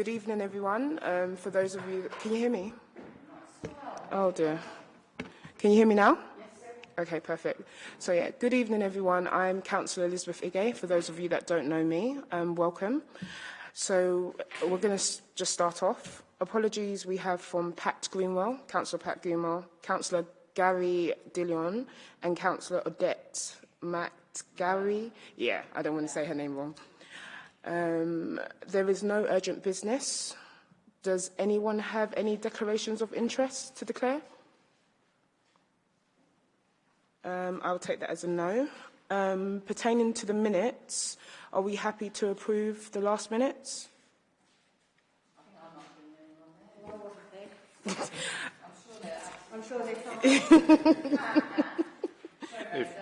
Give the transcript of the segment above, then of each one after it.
Good evening, everyone. Um, for those of you, can you hear me? Oh dear. Can you hear me now? Yes. Okay, perfect. So yeah, good evening, everyone. I'm Councillor Elizabeth Ige. For those of you that don't know me, um, welcome. So we're going to just start off. Apologies we have from Pat Greenwell, Councillor Pat Greenwell, Councillor Gary Dillon, and Councillor Odette Matt Gary. Yeah, I don't want to say her name wrong. Um, there is no urgent business. Does anyone have any declarations of interest to declare? Um, I'll take that as a no. Um, pertaining to the minutes, are we happy to approve the last minutes? I'm sure they can't.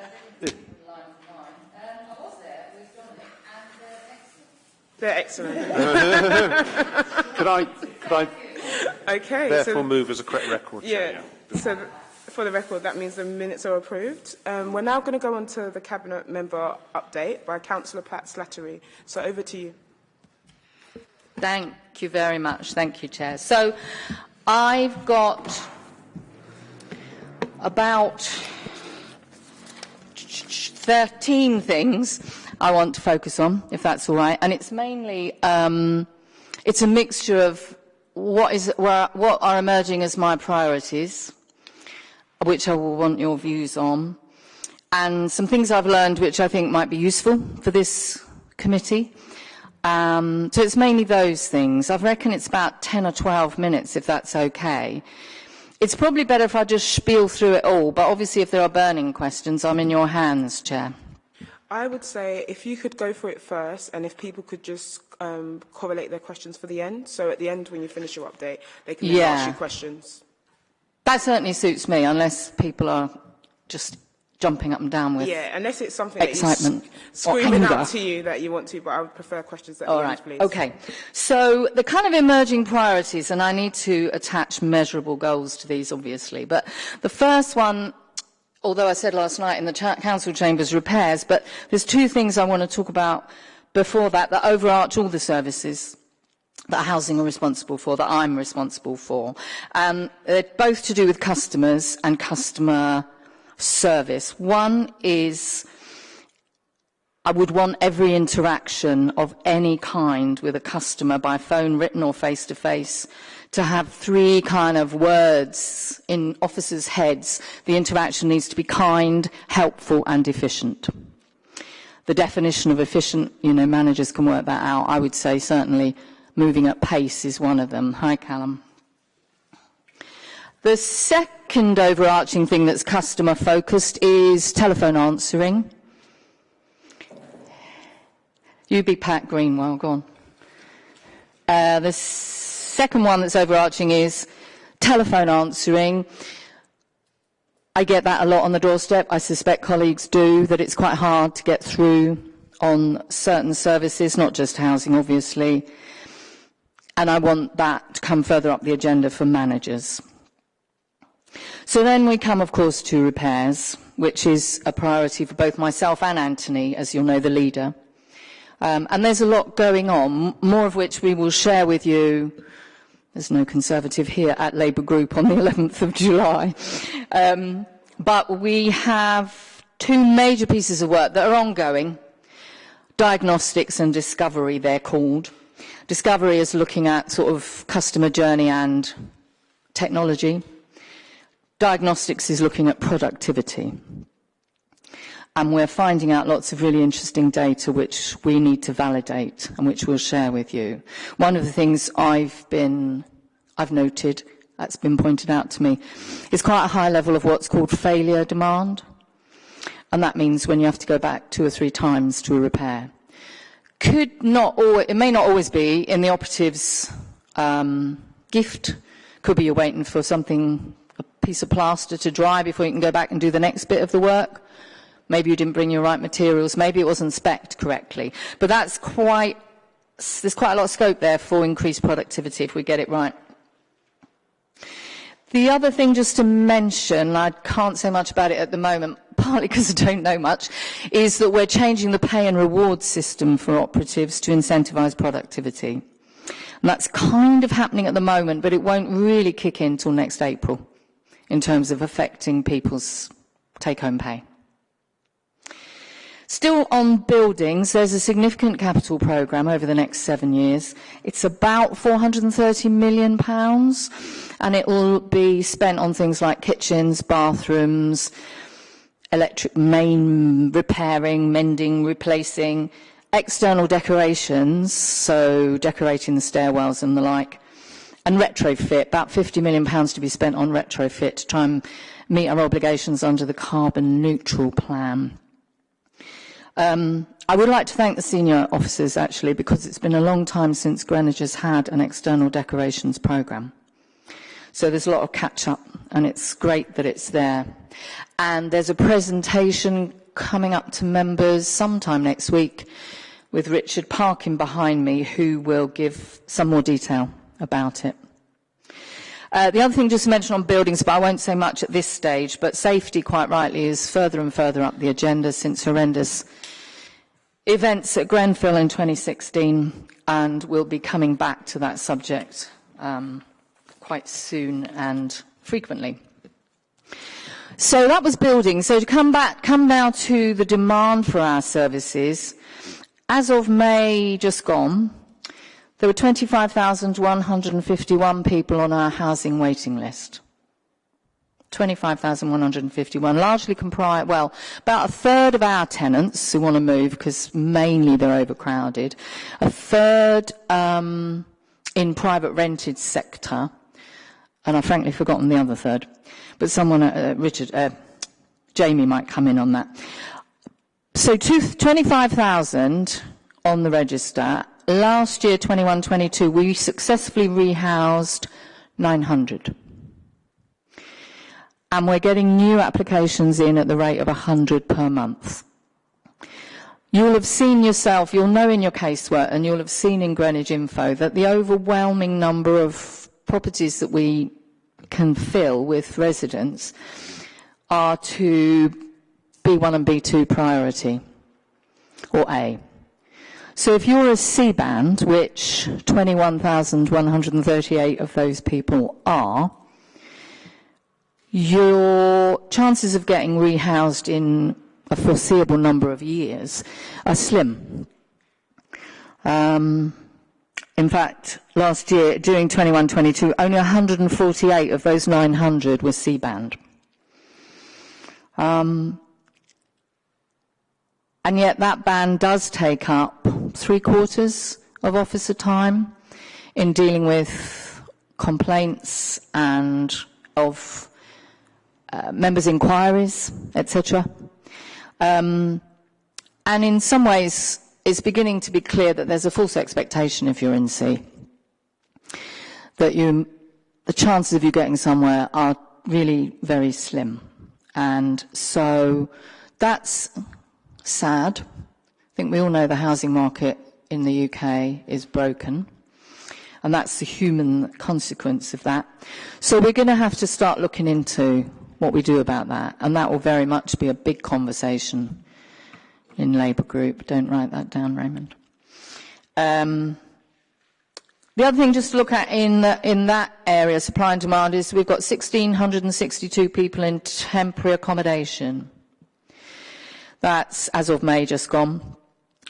They're excellent. Could I, could I Okay, therefore so move as a correct record? yeah, Chair? so for the record, that means the minutes are approved. Um, we're now going to go on to the cabinet member update by Councillor Pat Slattery. So over to you. Thank you very much. Thank you, Chair. So I've got about 13 things I want to focus on, if that's all right. And it's mainly, um, it's a mixture of what, is, what are emerging as my priorities, which I will want your views on, and some things I've learned which I think might be useful for this committee. Um, so it's mainly those things. I reckon it's about 10 or 12 minutes, if that's okay. It's probably better if I just spiel through it all, but obviously if there are burning questions, I'm in your hands, Chair. I would say if you could go for it first, and if people could just um, correlate their questions for the end. So at the end, when you finish your update, they can Yeah. ask you questions. That certainly suits me, unless people are just jumping up and down with. Yeah, unless it's something Excitement that you s- or screaming out to you that you want to, but I would prefer questions that. All right. end, please. Okay. So the kind of emerging priorities, and I need to attach measurable goals to these, obviously. But the first one, although I said last night in the cha- council chambers, repairs. But there's two things I want to talk about before that that overarch all the services that housing are responsible for, that I'm responsible for. Um, they're both to do with customers and customer service. One is I would want every interaction of any kind with a customer by phone, written or face to face to have three kind of words in officers' heads. The interaction needs to be kind, helpful and efficient. The definition of efficient, you know, managers can work that out. I would say certainly moving at pace is one of them. Hi, Callum. The second overarching thing that's customer focused is telephone answering. You be Pat Greenwell, go on. Uh, second one that's overarching is telephone answering. I get that a lot on the doorstep. I suspect colleagues do, that it's quite hard to get through on certain services, not just housing, obviously. And I want that to come further up the agenda for managers. So then we come, of course, to repairs, which is a priority for both myself and Anthony, as you'll know, the leader. Um, and there's a lot going on, more of which we will share with you. There's no Conservative here at Labour Group on the 11th of July. Um, but we have two major pieces of work that are ongoing. Diagnostics and discovery, they're called. Discovery is looking at sort of customer journey and technology. Diagnostics is looking at productivity. And we're finding out lots of really interesting data which we need to validate and which we'll share with you. One of the things I've been, I've noted, that's been pointed out to me, is quite a high level of what's called failure demand. And that means when you have to go back two or three times to a repair. Could not always, it may not always be in the operative's um, gift. Could be you're waiting for something, a piece of plaster to dry before you can go back and do the next bit of the work. Maybe you didn't bring your right materials. Maybe it wasn't spec'd correctly. But that's quite, there's quite a lot of scope there for increased productivity if we get it right. The other thing just to mention, I can't say much about it at the moment, partly because I don't know much, is that we're changing the pay and reward system for operatives to incentivise productivity. And that's kind of happening at the moment, but it won't really kick in till next April in terms of affecting people's take-home pay. Still on buildings, there's a significant capital programme over the next seven years. It's about 430 million pounds, and it will be spent on things like kitchens, bathrooms, electric main repairing, mending, replacing, external decorations, so decorating the stairwells and the like, and retrofit, about 50 million pounds to be spent on retrofit to try and meet our obligations under the carbon neutral plan. Um, I would like to thank the senior officers actually because it's been a long time since Greenwich has had an external decorations programme. So there's a lot of catch up and it's great that it's there. And there's a presentation coming up to members sometime next week with Richard Parkin behind me who will give some more detail about it. Uh, the other thing just to mention on buildings, but I won't say much at this stage, but safety, quite rightly, is further and further up the agenda since horrendous events at Grenfell in 2016, and we'll be coming back to that subject um, quite soon and frequently. So that was building. So to come back, come now to the demand for our services. As of May just gone, there were 25,151 people on our housing waiting list. 25,151, largely comprise, well, about a third of our tenants who want to move because mainly they're overcrowded, a third um, in private rented sector, and I've frankly forgotten the other third, but someone, uh, Richard, uh, Jamie might come in on that. So 25,000 on the register. Last year, 21-22, we successfully rehoused 900 and we're getting new applications in at the rate of 100 per month. You'll have seen yourself, you'll know in your casework, and you'll have seen in Greenwich Info that the overwhelming number of properties that we can fill with residents are to B1 and B2 priority, or A. So if you're a C band, which 21,138 of those people are, your chances of getting rehoused in a foreseeable number of years are slim. Um, in fact, last year, during 21-22, only 148 of those 900 were C-band. Um, and yet that band does take up three quarters of officer time in dealing with complaints and of uh, members' inquiries, etc. Um, and in some ways, it's beginning to be clear that there's a false expectation if you're in C. That you, the chances of you getting somewhere are really very slim. And so that's sad. I think we all know the housing market in the UK is broken. And that's the human consequence of that. So we're going to have to start looking into what we do about that. And that will very much be a big conversation in Labour group. Don't write that down, Raymond. Um, the other thing just to look at in, the, in that area, supply and demand, is we've got 1,662 people in temporary accommodation. That's, as of May, just gone.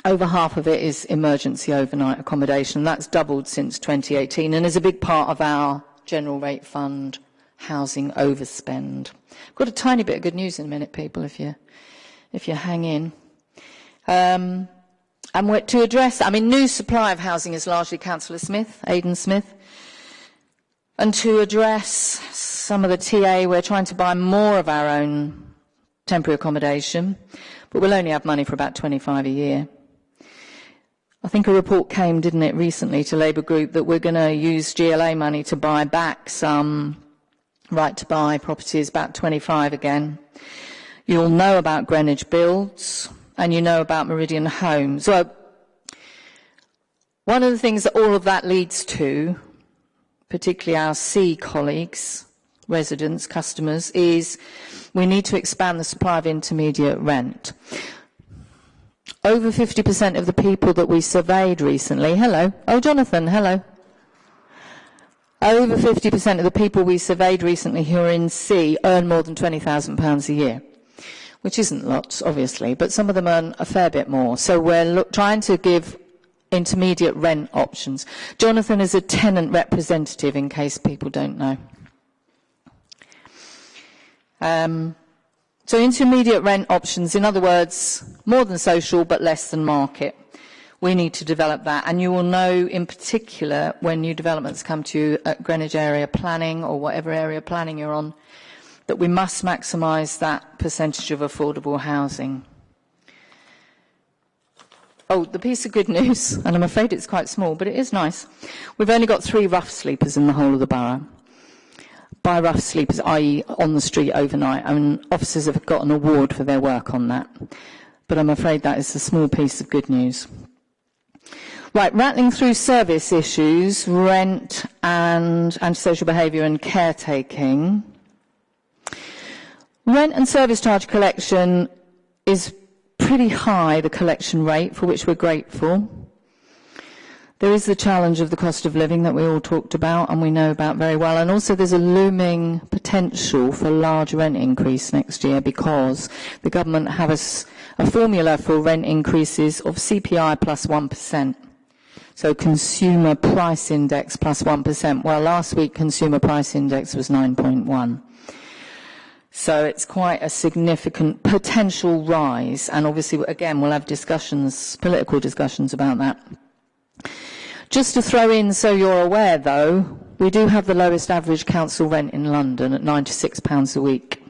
Over half of it is emergency overnight accommodation. That's doubled since 2018 and is a big part of our general rate fund housing overspend. I've got a tiny bit of good news in a minute, people, if you, if you hang in. Um, and to address, I mean, new supply of housing is largely Councillor Smith, Aidan Smith. And to address some of the TA, we're trying to buy more of our own temporary accommodation, but we'll only have money for about 25 a year. I think a report came, didn't it, recently to Labour Group that we're going to use GLA money to buy back some right to buy properties about 25 again. You'll know about Greenwich Builds and you know about Meridian Homes. Well, one of the things that all of that leads to, particularly our C colleagues, residents, customers, is we need to expand the supply of intermediate rent. Over 50% of the people that we surveyed recently, hello, oh Jonathan, hello, Over 50% of the people we surveyed recently who are in C earn more than £20,000 a year, which isn't lots, obviously, but some of them earn a fair bit more. So we're look, trying to give intermediate rent options. Jonathan is a tenant representative, in case people don't know. Um, so intermediate rent options, in other words, more than social but less than market. We need to develop that. And you will know in particular when new developments come to you at Greenwich area planning or whatever area planning you're on, that we must maximise that percentage of affordable housing. Oh, the piece of good news, and I'm afraid it's quite small, but it is nice. We've only got three rough sleepers in the whole of the borough. By rough sleepers, i.e. on the street overnight. I mean, officers have got an award for their work on that. But I'm afraid that is a small piece of good news. Right, rattling through service issues, rent and antisocial behaviour and caretaking. Rent and service charge collection is pretty high, the collection rate, for which we're grateful. There is the challenge of the cost of living that we all talked about and we know about very well. And also there's a looming potential for a large rent increase next year because the government have a, a formula for rent increases of CPI plus 1. So consumer price index plus 1. Well, last week consumer price index was 9.1. So it's quite a significant potential rise. And obviously, again, we'll have discussions, political discussions about that. Just to throw in so you're aware, though, we do have the lowest average council rent in London at £96 a week.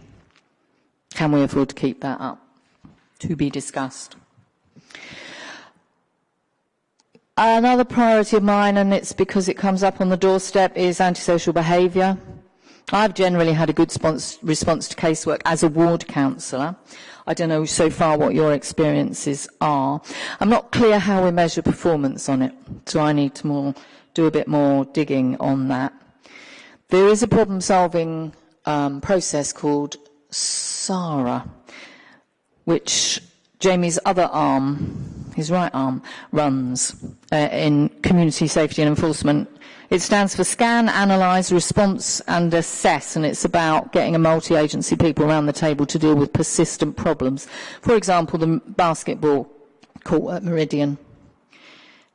Can we afford to keep that up? To be discussed. Another priority of mine, and it's because it comes up on the doorstep, is antisocial behaviour. I've generally had a good response to casework as a ward councillor. I don't know so far what your experiences are. I'm not clear how we measure performance on it, so I need to more, do a bit more digging on that. There is a problem-solving um, process called SARA, which Jamie's other arm his right arm, runs uh, in community safety and enforcement. It stands for Scan, Analyse, Response and Assess, and it's about getting a multi-agency people around the table to deal with persistent problems. For example, the basketball court at Meridian.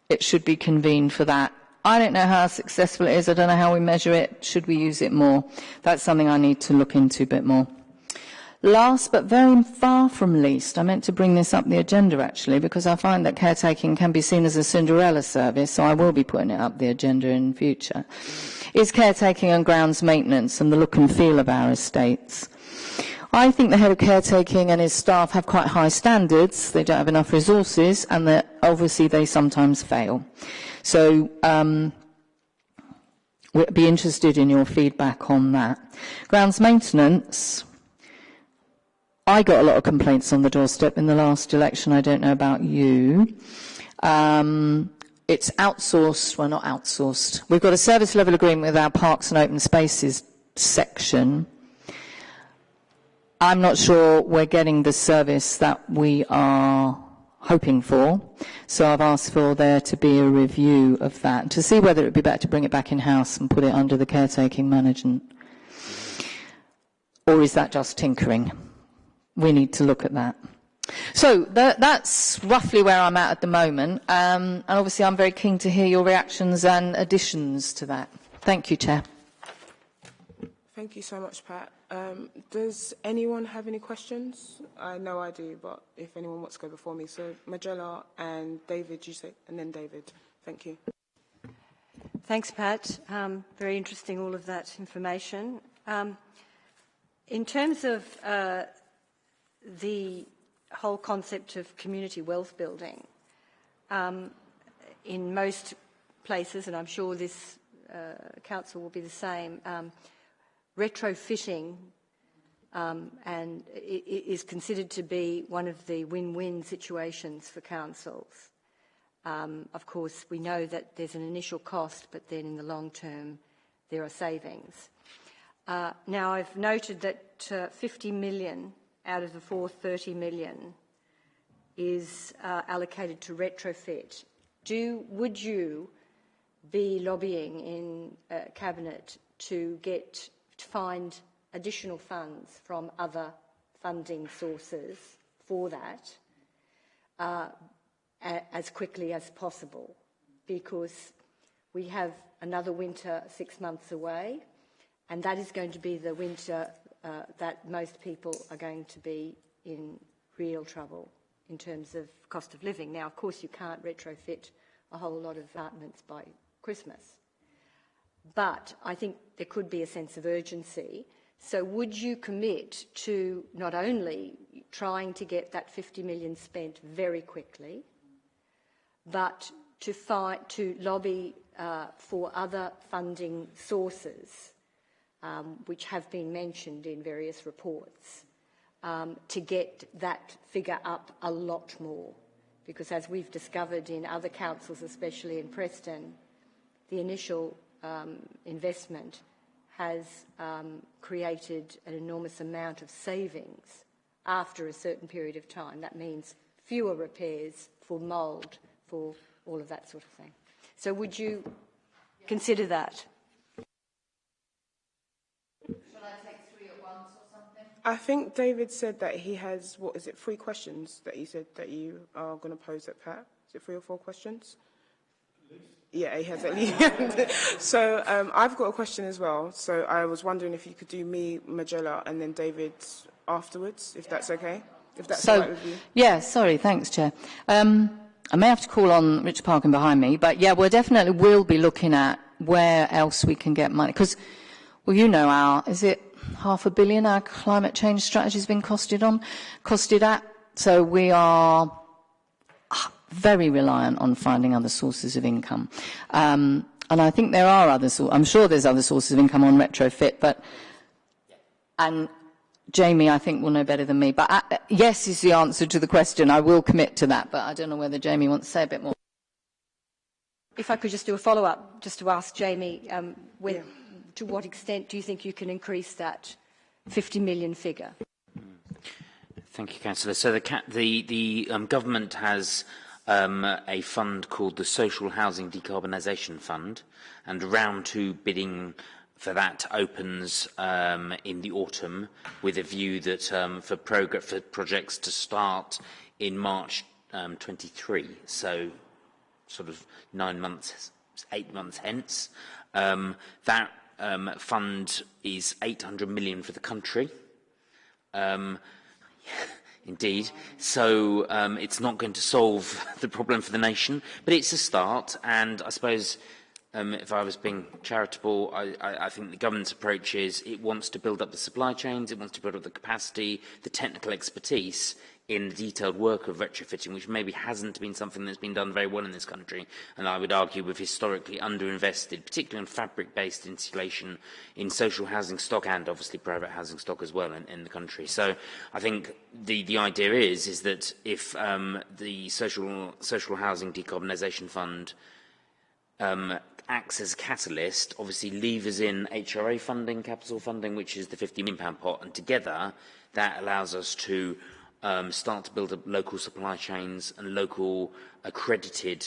It should be convened for that. I don't know how successful it is. I don't know how we measure it. Should we use it more? That's something I need to look into a bit more. Last but very far from least, I meant to bring this up the agenda actually because I find that caretaking can be seen as a Cinderella service, so I will be putting it up the agenda in future, is caretaking and grounds maintenance and the look and feel of our estates. I think the head of caretaking and his staff have quite high standards. They don't have enough resources, and that obviously they sometimes fail. So um, we'd be interested in your feedback on that. Grounds maintenance. I got a lot of complaints on the doorstep in the last election. I don't know about you. Um, it's outsourced, well, not outsourced. We've got a service level agreement with our parks and open spaces section. I'm not sure we're getting the service that we are hoping for. So I've asked for there to be a review of that to see whether it would be better to bring it back in-house and put it under the caretaking management. Or is that just tinkering? We need to look at that. So that, that's roughly where I'm at at the moment. Um, and obviously I'm very keen to hear your reactions and additions to that. Thank you, Chair. Thank you so much, Pat. Um, does anyone have any questions? I know I do, but if anyone wants to go before me. So Majella and David, you say, and then David. Thank you. Thanks, Pat. Um, very interesting, all of that information. Um, in terms of uh, the whole concept of community wealth building um, in most places, and I'm sure this uh, council will be the same, um, retrofitting um, and is considered to be one of the win-win situations for councils. Um, of course, we know that there's an initial cost, but then in the long term, there are savings. Uh, now, I've noted that uh, 50 million out of the 430 million is uh, allocated to retrofit. Do, would you be lobbying in uh, cabinet to get to find additional funds from other funding sources for that uh, as quickly as possible because we have another winter six months away and that is going to be the winter uh, that most people are going to be in real trouble in terms of cost of living. Now, of course, you can't retrofit a whole lot of apartments by Christmas. But I think there could be a sense of urgency. So would you commit to not only trying to get that 50 million spent very quickly, but to, fight, to lobby uh, for other funding sources, um, which have been mentioned in various reports, um, to get that figure up a lot more? Because as we've discovered in other councils, especially in Preston, the initial um, investment has um, created an enormous amount of savings after a certain period of time. That means fewer repairs for mould, for all of that sort of thing. So would you consider that? I think David said that he has, what is it, three questions that he said that you are going to pose at Pat? Is it three or four questions? Yeah, he has at least. so um, I've got a question as well. So I was wondering if you could do me, Majella, and then David afterwards, if that's okay. If that's so, all right with you. Yeah, sorry, thanks, Chair. Um, I may have to call on Richard Parkin behind me, but yeah, we definitely will be looking at where else we can get money. Because, well, you know our, is it half a billion our climate change strategy has been costed on, costed at? So we are very reliant on finding other sources of income. Um, and I think there are other sources, I'm sure there's other sources of income on retrofit, but, and Jamie, I think, will know better than me. But uh, yes is the answer to the question. I will commit to that, but I don't know whether Jamie wants to say a bit more. If I could just do a follow-up, just to ask Jamie, um, with, yeah. To what extent do you think you can increase that 50 million figure? Thank you, Councillor. So the, the, the um, government has um, a fund called the Social Housing Decarbonisation Fund, and round two bidding for that opens um, in the autumn with a view that um, for, for projects to start in March um, 23, so sort of nine months, eight months hence. Um, that um, fund is 800 million for the country. Um, indeed. So um, it's not going to solve the problem for the nation, but it's a start. And I suppose um, if I was being charitable, I, I, I think the government's approach is it wants to build up the supply chains, it wants to build up the capacity, the technical expertise, in the detailed work of retrofitting, which maybe hasn't been something that's been done very well in this country. And I would argue we've historically underinvested, particularly in fabric-based insulation in social housing stock and obviously private housing stock as well in, in the country. So I think the, the idea is, is that if um, the social, social housing decarbonisation fund um, acts as a catalyst, obviously levers in HRA funding, capital funding, which is the £50 million pot, and together that allows us to um, start to build up local supply chains and local accredited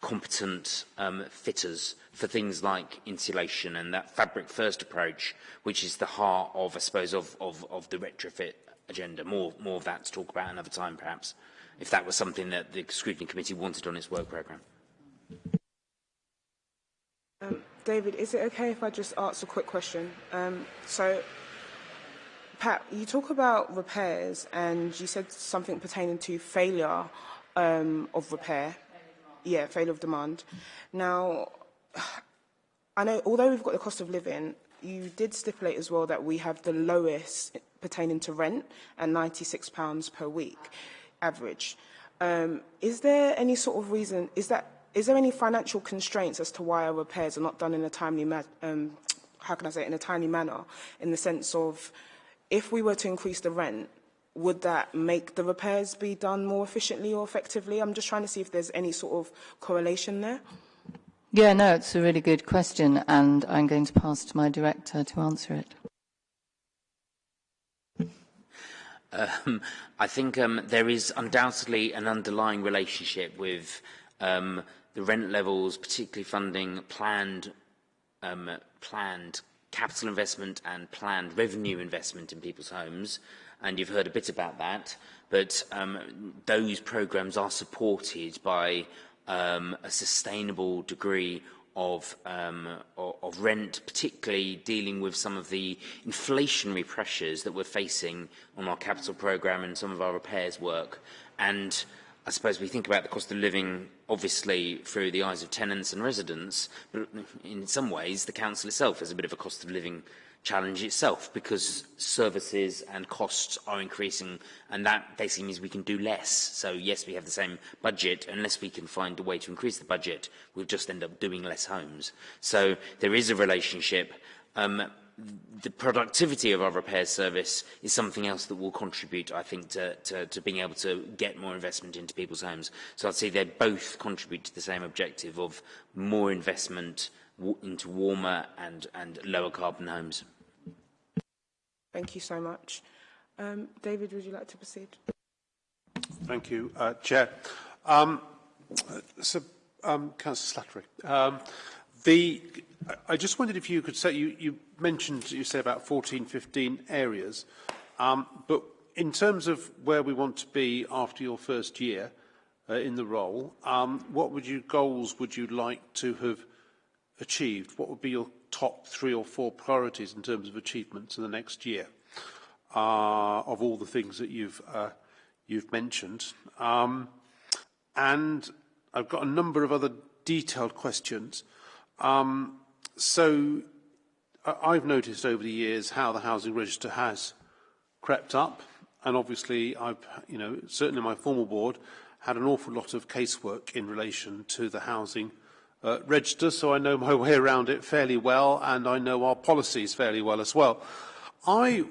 competent um, fitters for things like insulation and that fabric first approach, which is the heart of, I suppose, of, of, of the retrofit agenda. More, more of that to talk about another time, perhaps, if that was something that the scrutiny committee wanted on its work programme. Um, David, is it okay if I just ask a quick question? Um, so Pat, you talk about repairs and you said something pertaining to failure um, of repair. Yeah, failure of demand. Now, I know although we've got the cost of living, you did stipulate as well that we have the lowest pertaining to rent at £96 per week average. Um, is there any sort of reason, is that, is there any financial constraints as to why our repairs are not done in a timely, um, how can I say, in a timely manner, in the sense of if we were to increase the rent, would that make the repairs be done more efficiently or effectively? I'm just trying to see if there's any sort of correlation there. Yeah, no, it's a really good question, and I'm going to pass to my director to answer it. Um, I think um, there is undoubtedly an underlying relationship with um, the rent levels, particularly funding planned, um, planned capital investment and planned revenue investment in people's homes and you've heard a bit about that but um, those programs are supported by um, a sustainable degree of, um, of rent, particularly dealing with some of the inflationary pressures that we're facing on our capital program and some of our repairs work. And I suppose we think about the cost of living, obviously, through the eyes of tenants and residents, but in some ways, the council itself has a bit of a cost of living challenge itself because services and costs are increasing and that basically means we can do less. So yes, we have the same budget. Unless we can find a way to increase the budget, we'll just end up doing less homes. So there is a relationship. Um, the productivity of our repair service is something else that will contribute, I think, to, to, to being able to get more investment into people's homes. So I'd say they both contribute to the same objective of more investment into warmer and, and lower carbon homes. Thank you so much. Um, David, would you like to proceed? Thank you, uh, Chair. Um, so, um, Councillor Slattery, um, the, I just wondered if you could say, you, you mentioned, you say about 14, 15 areas, um, but in terms of where we want to be after your first year uh, in the role, um, what would you goals would you like to have achieved? What would be your top three or four priorities in terms of achievements in the next year uh, of all the things that you've, uh, you've mentioned? Um, and I've got a number of other detailed questions. Um, so I've noticed over the years how the housing register has crept up. And obviously I've, you know, certainly my former board had an awful lot of casework in relation to the housing uh, register, so I know my way around it fairly well, and I know our policies fairly well as well. I,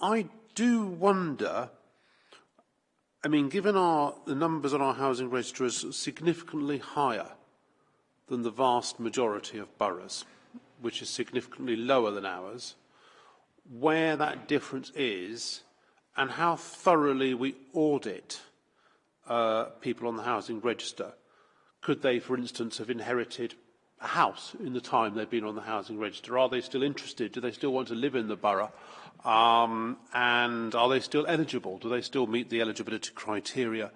I do wonder, I mean, given our, the numbers on our housing register is significantly higher than the vast majority of boroughs, which is significantly lower than ours, where that difference is and how thoroughly we audit uh, people on the housing register. Could they, for instance, have inherited a house in the time they've been on the housing register? Are they still interested? Do they still want to live in the borough? Um, and are they still eligible? Do they still meet the eligibility criteria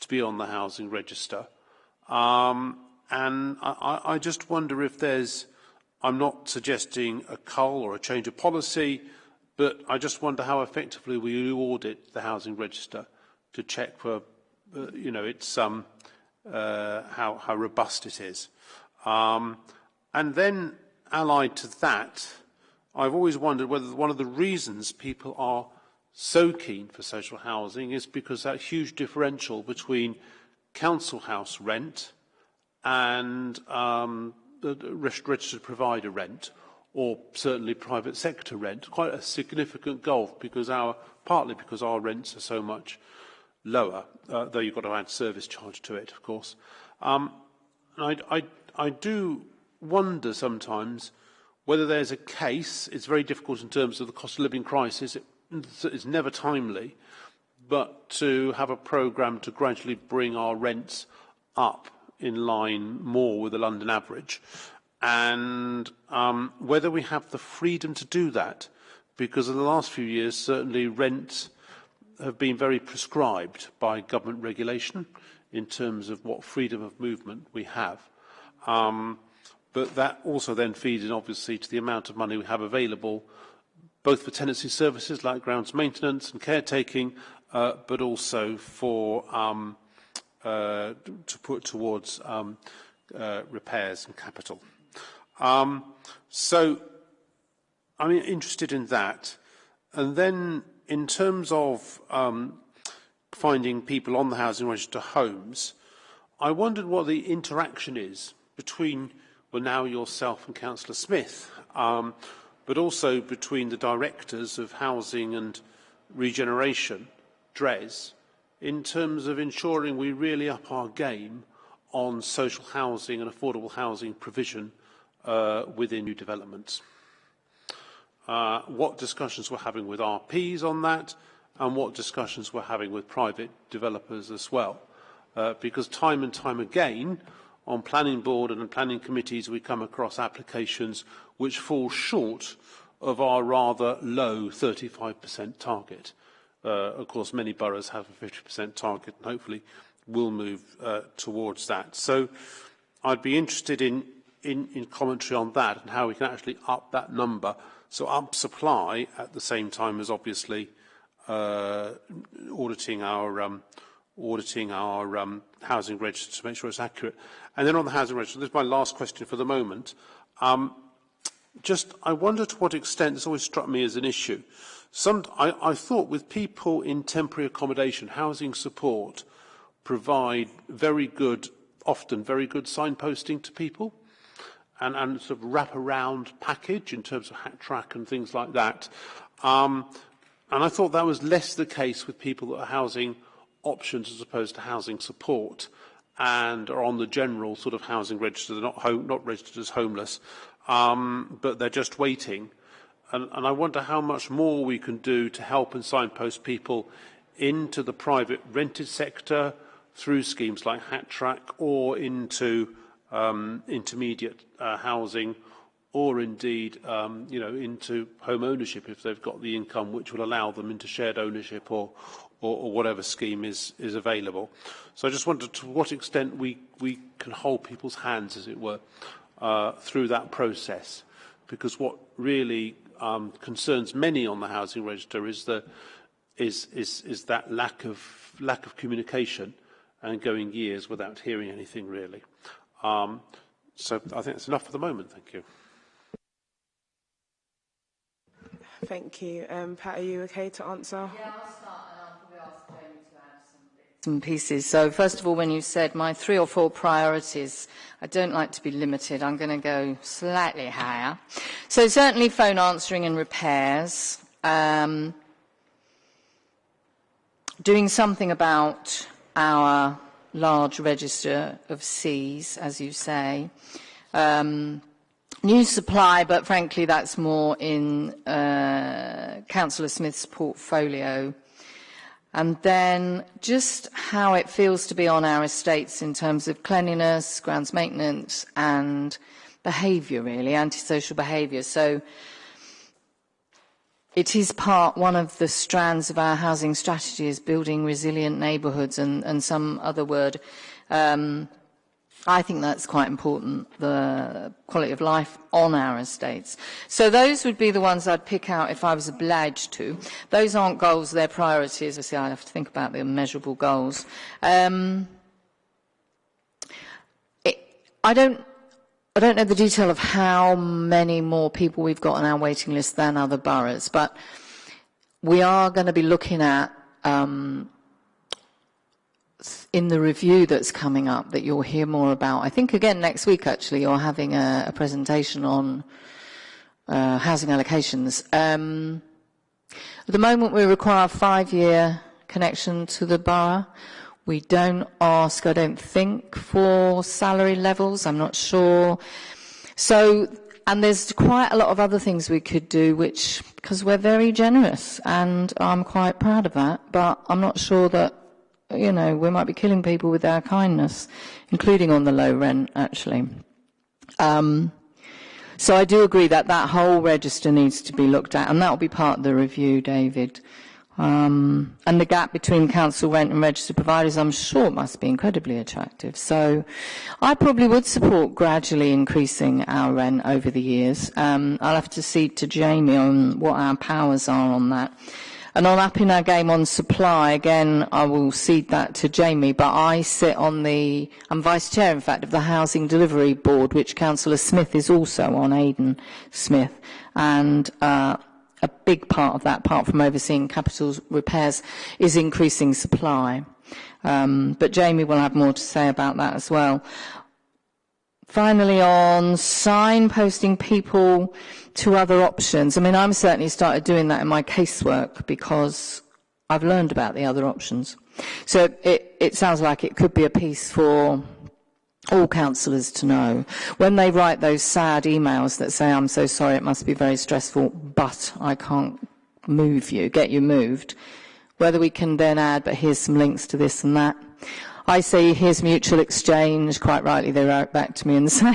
to be on the housing register? Um, and I, I just wonder if there's, I'm not suggesting a cull or a change of policy, but I just wonder how effectively we audit the housing register to check for, uh, you know, it's um, uh, how, how robust it is. Um, and then allied to that, I've always wondered whether one of the reasons people are so keen for social housing is because that huge differential between council house rent and um, registered provider rent or certainly private sector rent, quite a significant gulf because our, partly because our rents are so much lower, uh, though you've got to add service charge to it, of course. Um, I, I, I do wonder sometimes whether there's a case, it's very difficult in terms of the cost of living crisis, it, it's never timely, but to have a programme to gradually bring our rents up in line more with the London average, and um, whether we have the freedom to do that, because in the last few years, certainly rents have been very prescribed by government regulation in terms of what freedom of movement we have. Um, but that also then feeds in, obviously, to the amount of money we have available, both for tenancy services like grounds maintenance and caretaking, uh, but also for um, uh, to put towards um, uh, repairs and capital. Um, so I'm interested in that. And then in terms of um, finding people on the housing register homes, I wondered what the interaction is between, well, now yourself and Councillor Smith, but also between the directors of housing and regeneration, DRES, in terms of ensuring we really up our game on social housing and affordable housing provision uh, within new developments uh, what discussions we're having with RPs on that, and what discussions we're having with private developers as well. uh, because time and time again, on planning board and planning committees, we come across applications which fall short of our rather low 35% target. Uh, of course, many boroughs have a 50% target and hopefully will move uh, towards that. So I'd be interested in, in, in commentary on that and how we can actually up that number. So up supply at the same time as obviously uh, auditing our um, auditing our um, housing register to make sure it's accurate. And then on the housing register, this is my last question for the moment. Um, just, I wonder to what extent, this always struck me as an issue. Some, I, I thought with people in temporary accommodation, housing support provide very good, often very good signposting to people and, and sort of wrap around package in terms of hat track and things like that. Um, and I thought that was less the case with people that are housing options as opposed to housing support and are on the general sort of housing register. They're not, home, not registered as homeless, um, but they're just waiting. And, and I wonder how much more we can do to help and signpost people into the private rented sector through schemes like Hat Track or into um, intermediate uh, housing or indeed um, you know, into home ownership if they've got the income which will allow them into shared ownership or, or, or whatever scheme is, is available. So I just wondered to what extent we, we can hold people's hands, as it were, uh, through that process. Because what really um, concerns many on the housing register is, the, is, is, is that lack of, lack of communication and going years without hearing anything really. Um, so I think that's enough for the moment. Thank you. Thank you. Um, Pat, are you okay to answer? Yeah, I'll start and I'll probably ask Jamie to add pieces. So first of all, when you said my three or four priorities, I don't like to be limited. I'm going to go slightly higher. So certainly phone answering and repairs. Um, doing something about our large register of Cs, as you say. Um, new supply, but frankly that's more in uh, Councillor Smith's portfolio. And then just how it feels to be on our estates in terms of cleanliness, grounds maintenance and behaviour really, antisocial behaviour. So it is part, one of the strands of our housing strategy is building resilient neighbourhoods and, and some other word. Um, I think that's quite important, the quality of life on our estates. So those would be the ones I'd pick out if I was obliged to. Those aren't goals, they're priorities. I see I have to think about the measurable goals. Um, it, I don't I don't know the detail of how many more people we've got on our waiting list than other boroughs, but we are going to be looking at um, in the review that's coming up that you'll hear more about. I think again next week actually you're having a, a presentation on uh, housing allocations. Um, at the moment we require a five-year connection to the borough. We don't ask, I don't think, for salary levels. I'm not sure. So, and there's quite a lot of other things we could do, which, because we're very generous, and I'm quite proud of that, but I'm not sure that you know, we might be killing people with our kindness, including on the low rent, actually. Um, so I do agree that that whole register needs to be looked at, and that will be part of the review, David. Um, and the gap between council rent and registered providers, I'm sure, must be incredibly attractive. So I probably would support gradually increasing our rent over the years. Um, I'll have to see to Jamie on what our powers are on that. And on upping our game on supply, again, I will cede that to Jamie, but I sit on the, I'm vice chair, in fact, of the Housing Delivery Board, which Councillor Smith is also on, Aidan Smith. And uh, a big part of that, apart from overseeing capital repairs, is increasing supply. Um, but Jamie will have more to say about that as well. Finally, on signposting people to other options. I mean, I'm certainly started doing that in my casework because I've learned about the other options. So it, it sounds like it could be a piece for all councillors to know. When they write those sad emails that say, I'm so sorry, it must be very stressful, but I can't move you, get you moved, whether we can then add, but here's some links to this and that. I say, here's mutual exchange. Quite rightly, they write back to me and say,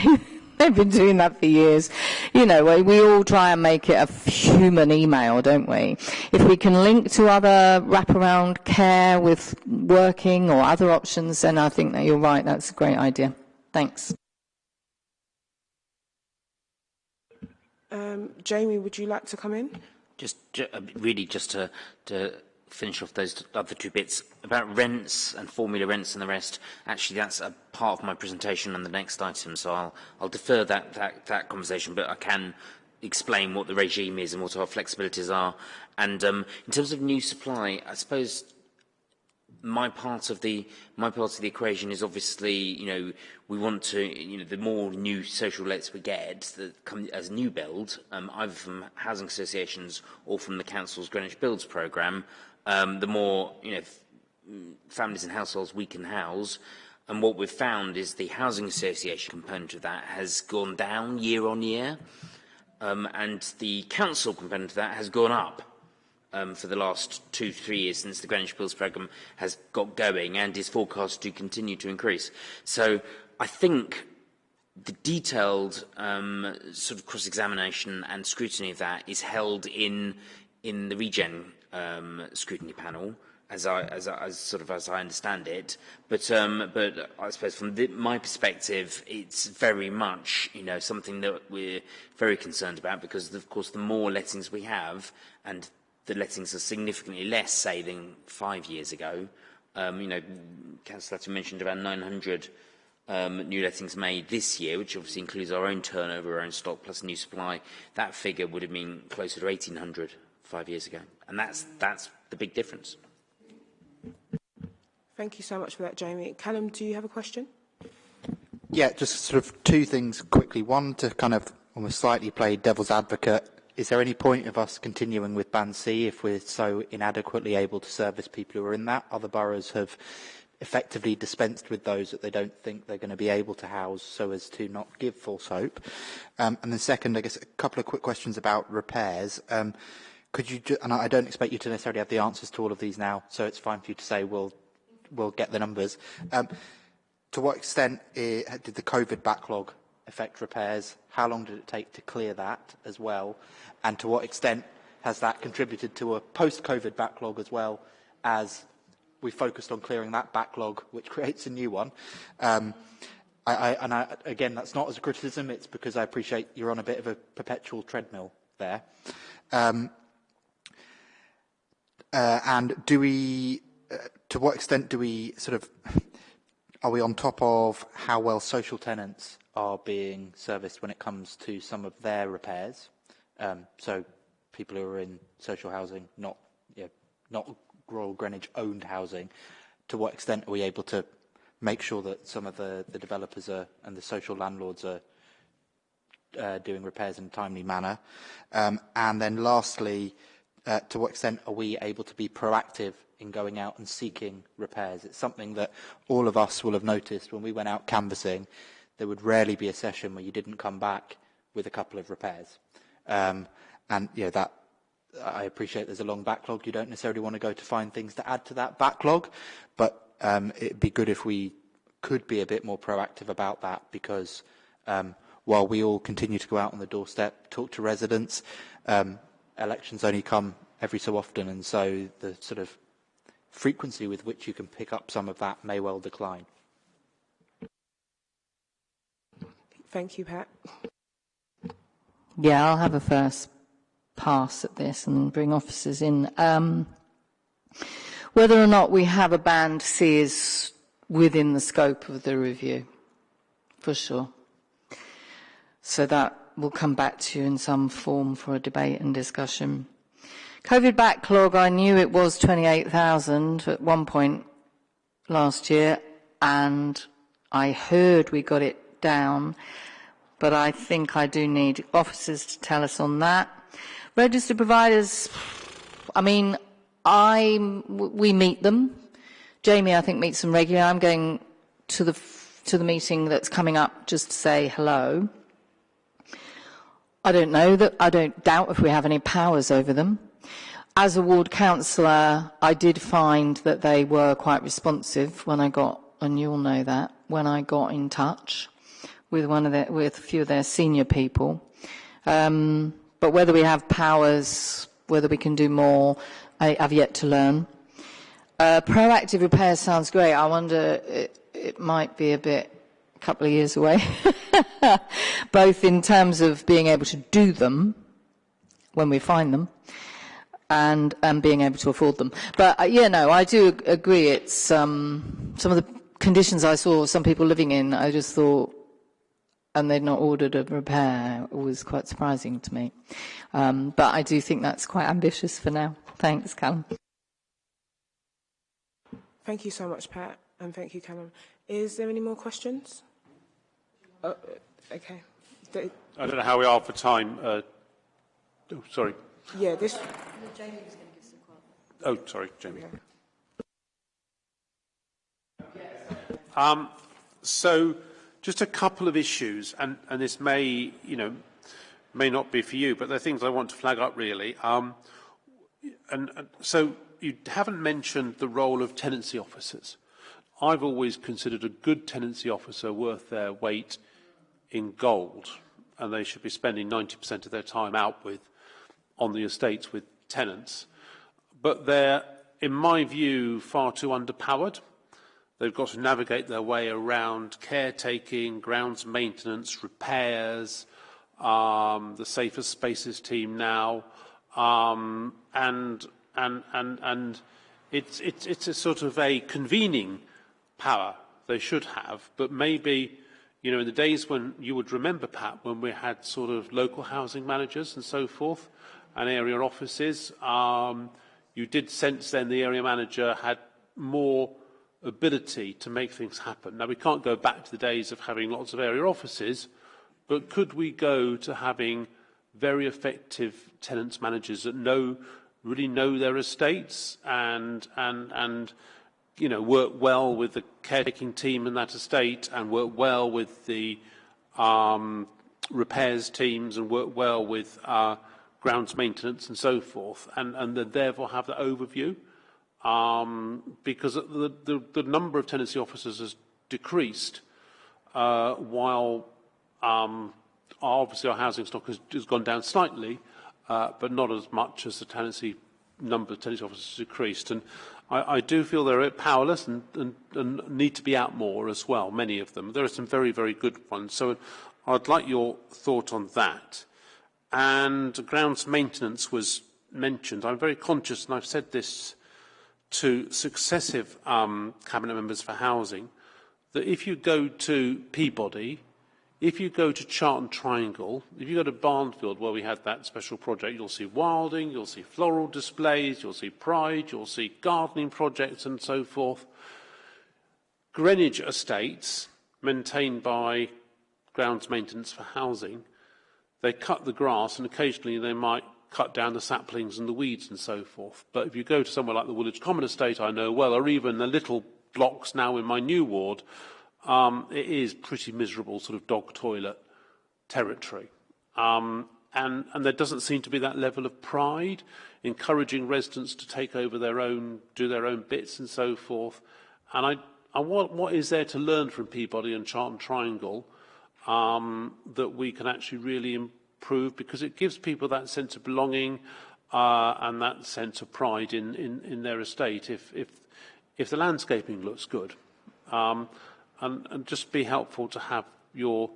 they've been doing that for years. You know, we, we all try and make it a human email, don't we? If we can link to other wraparound care with working or other options, then I think that you're right. That's a great idea. Thanks. Um, Jamie, would you like to come in? Just uh, really just to, to finish off those other two bits about rents and formula rents and the rest. Actually, that's a part of my presentation on the next item, so I'll, I'll defer that, that, that conversation, but I can explain what the regime is and what our flexibilities are. And um, in terms of new supply, I suppose my part of the my part of the equation is obviously you know we want to you know the more new social lets we get that come as new build um, either from housing associations or from the council's Greenwich Builds programme um, the more you know families and households we can house. And what we've found is the housing association component of that has gone down year on year. Um, and the council component of that has gone up um, for the last two, three years since the Greenwich Builds programme has got going and is forecast to continue to increase. So I think the detailed um, sort of cross-examination and scrutiny of that is held in, in the regen um, scrutiny panel, as I, as, as sort of as I understand it. But, um, but I suppose from the, my perspective, it's very much, you know, something that we're very concerned about because, of course, the more lettings we have and the lettings are significantly less, say, than five years ago. Um, you know, Councillor mentioned about 900 um, new lettings made this year, which obviously includes our own turnover, our own stock, plus new supply. That figure would have been closer to 1,800 five years ago. And that's, that's the big difference. Thank you so much for that, Jamie. Callum, do you have a question? Yeah, just sort of two things quickly. One, to kind of almost slightly play devil's advocate is there any point of us continuing with Band C if we're so inadequately able to service people who are in that? Other boroughs have effectively dispensed with those that they don't think they're going to be able to house so as to not give false hope. Um, and then second, I guess a couple of quick questions about repairs. Um, could you, and I don't expect you to necessarily have the answers to all of these now, so it's fine for you to say we'll, we'll get the numbers. Um, to what extent uh, did the COVID backlog affect repairs? How long did it take to clear that as well? And to what extent has that contributed to a post-COVID backlog as well as we focused on clearing that backlog, which creates a new one? Um, I, I, and I, again, that's not as a criticism, it's because I appreciate you're on a bit of a perpetual treadmill there. Um, uh, and do we, uh, to what extent do we sort of, are we on top of how well social tenants are being serviced when it comes to some of their repairs. Um, so people who are in social housing, not you know, not Royal Greenwich owned housing, to what extent are we able to make sure that some of the, the developers are, and the social landlords are uh, doing repairs in a timely manner? Um, and then lastly, uh, to what extent are we able to be proactive in going out and seeking repairs? It's something that all of us will have noticed when we went out canvassing there would rarely be a session where you didn't come back with a couple of repairs. Um, and you know, that I appreciate there's a long backlog. You don't necessarily want to go to find things to add to that backlog, but um, it'd be good if we could be a bit more proactive about that because um, while we all continue to go out on the doorstep, talk to residents, um, elections only come every so often, and so the sort of frequency with which you can pick up some of that may well decline. Thank you, Pat. Yeah, I'll have a first pass at this and bring officers in. Um, whether or not we have a band C is within the scope of the review, for sure. So that will come back to you in some form for a debate and discussion. COVID backlog, I knew it was 28,000 at one point last year, and I heard we got it down, but I think I do need officers to tell us on that. Registered providers, I mean, I we meet them. Jamie, I think, meets them regularly. I'm going to the to the meeting that's coming up just to say hello. I don't know that I don't doubt if we have any powers over them. As a ward councillor, I did find that they were quite responsive when I got and you'll know that, when I got in touch with one of their, with a few of their senior people. Um, but whether we have powers, whether we can do more, I, I've yet to learn. Uh, proactive repair sounds great. I wonder it, it might be a bit, couple of years away, both in terms of being able to do them when we find them, and and being able to afford them. But uh, yeah, no, I do ag- agree. It's um, some of the conditions I saw some people living in. I just thought, and they'd not ordered a repair was quite surprising to me. Um, but I do think that's quite ambitious for now. Thanks, Callum. Thank you so much, Pat, and thank you, Callum. Is there any more questions? Uh, uh, okay. The- I don't know how we are for time. Uh, oh, sorry. yeah, this. Oh, sorry, Jamie. Okay. Um, so, just a couple of issues, and, and this may, you know, may not be for you, but they're things I want to flag up really. Um, and, and so, you haven't mentioned the role of tenancy officers. I've always considered a good tenancy officer worth their weight in gold, and they should be spending 90% of their time out with on the estates with tenants. But they're, in my view, far too underpowered. They've got to navigate their way around caretaking, grounds maintenance, repairs, um, the safer spaces team now, um, and and and and it's it's it's a sort of a convening power they should have, but maybe you know in the days when you would remember Pat when we had sort of local housing managers and so forth and area offices, um, you did sense then the area manager had more ability to make things happen. Now, we can't go back to the days of having lots of area offices, but could we go to having very effective tenants managers that know, really know their estates and, and, and you know, work well with the caretaking team in that estate and work well with the um, repairs teams and work well with uh, grounds maintenance and so forth, and, and therefore have that overview um, because the, the, the number of tenancy officers has decreased uh, while um, obviously our housing stock has, has gone down slightly, uh, but not as much as the tenancy number of tenancy officers decreased. And I, I do feel they're powerless and, and, and need to be out more as well, many of them. There are some very, very good ones. So I'd like your thought on that. And grounds maintenance was mentioned. I'm very conscious, and I've said this to successive um, cabinet members for housing that if you go to Peabody, if you go to Charlton Triangle, if you go to Barnfield where we had that special project, you'll see wilding, you'll see floral displays, you'll see pride, you'll see gardening projects and so forth. Greenwich Estates, maintained by grounds maintenance for housing, they cut the grass and occasionally they might cut down the saplings and the weeds and so forth. But if you go to somewhere like the Woolwich Common Estate, I know well, or even the little blocks now in my new ward, um, it is pretty miserable sort of dog toilet territory. Um, and, and there doesn't seem to be that level of pride, encouraging residents to take over their own, do their own bits and so forth. And I, I what, what is there to learn from Peabody and Charlton Triangle um, that we can actually really improve because it gives people that sense of belonging uh, and that sense of pride in, in, in their estate if, if, if the landscaping looks good. Um, and, and just be helpful to have your,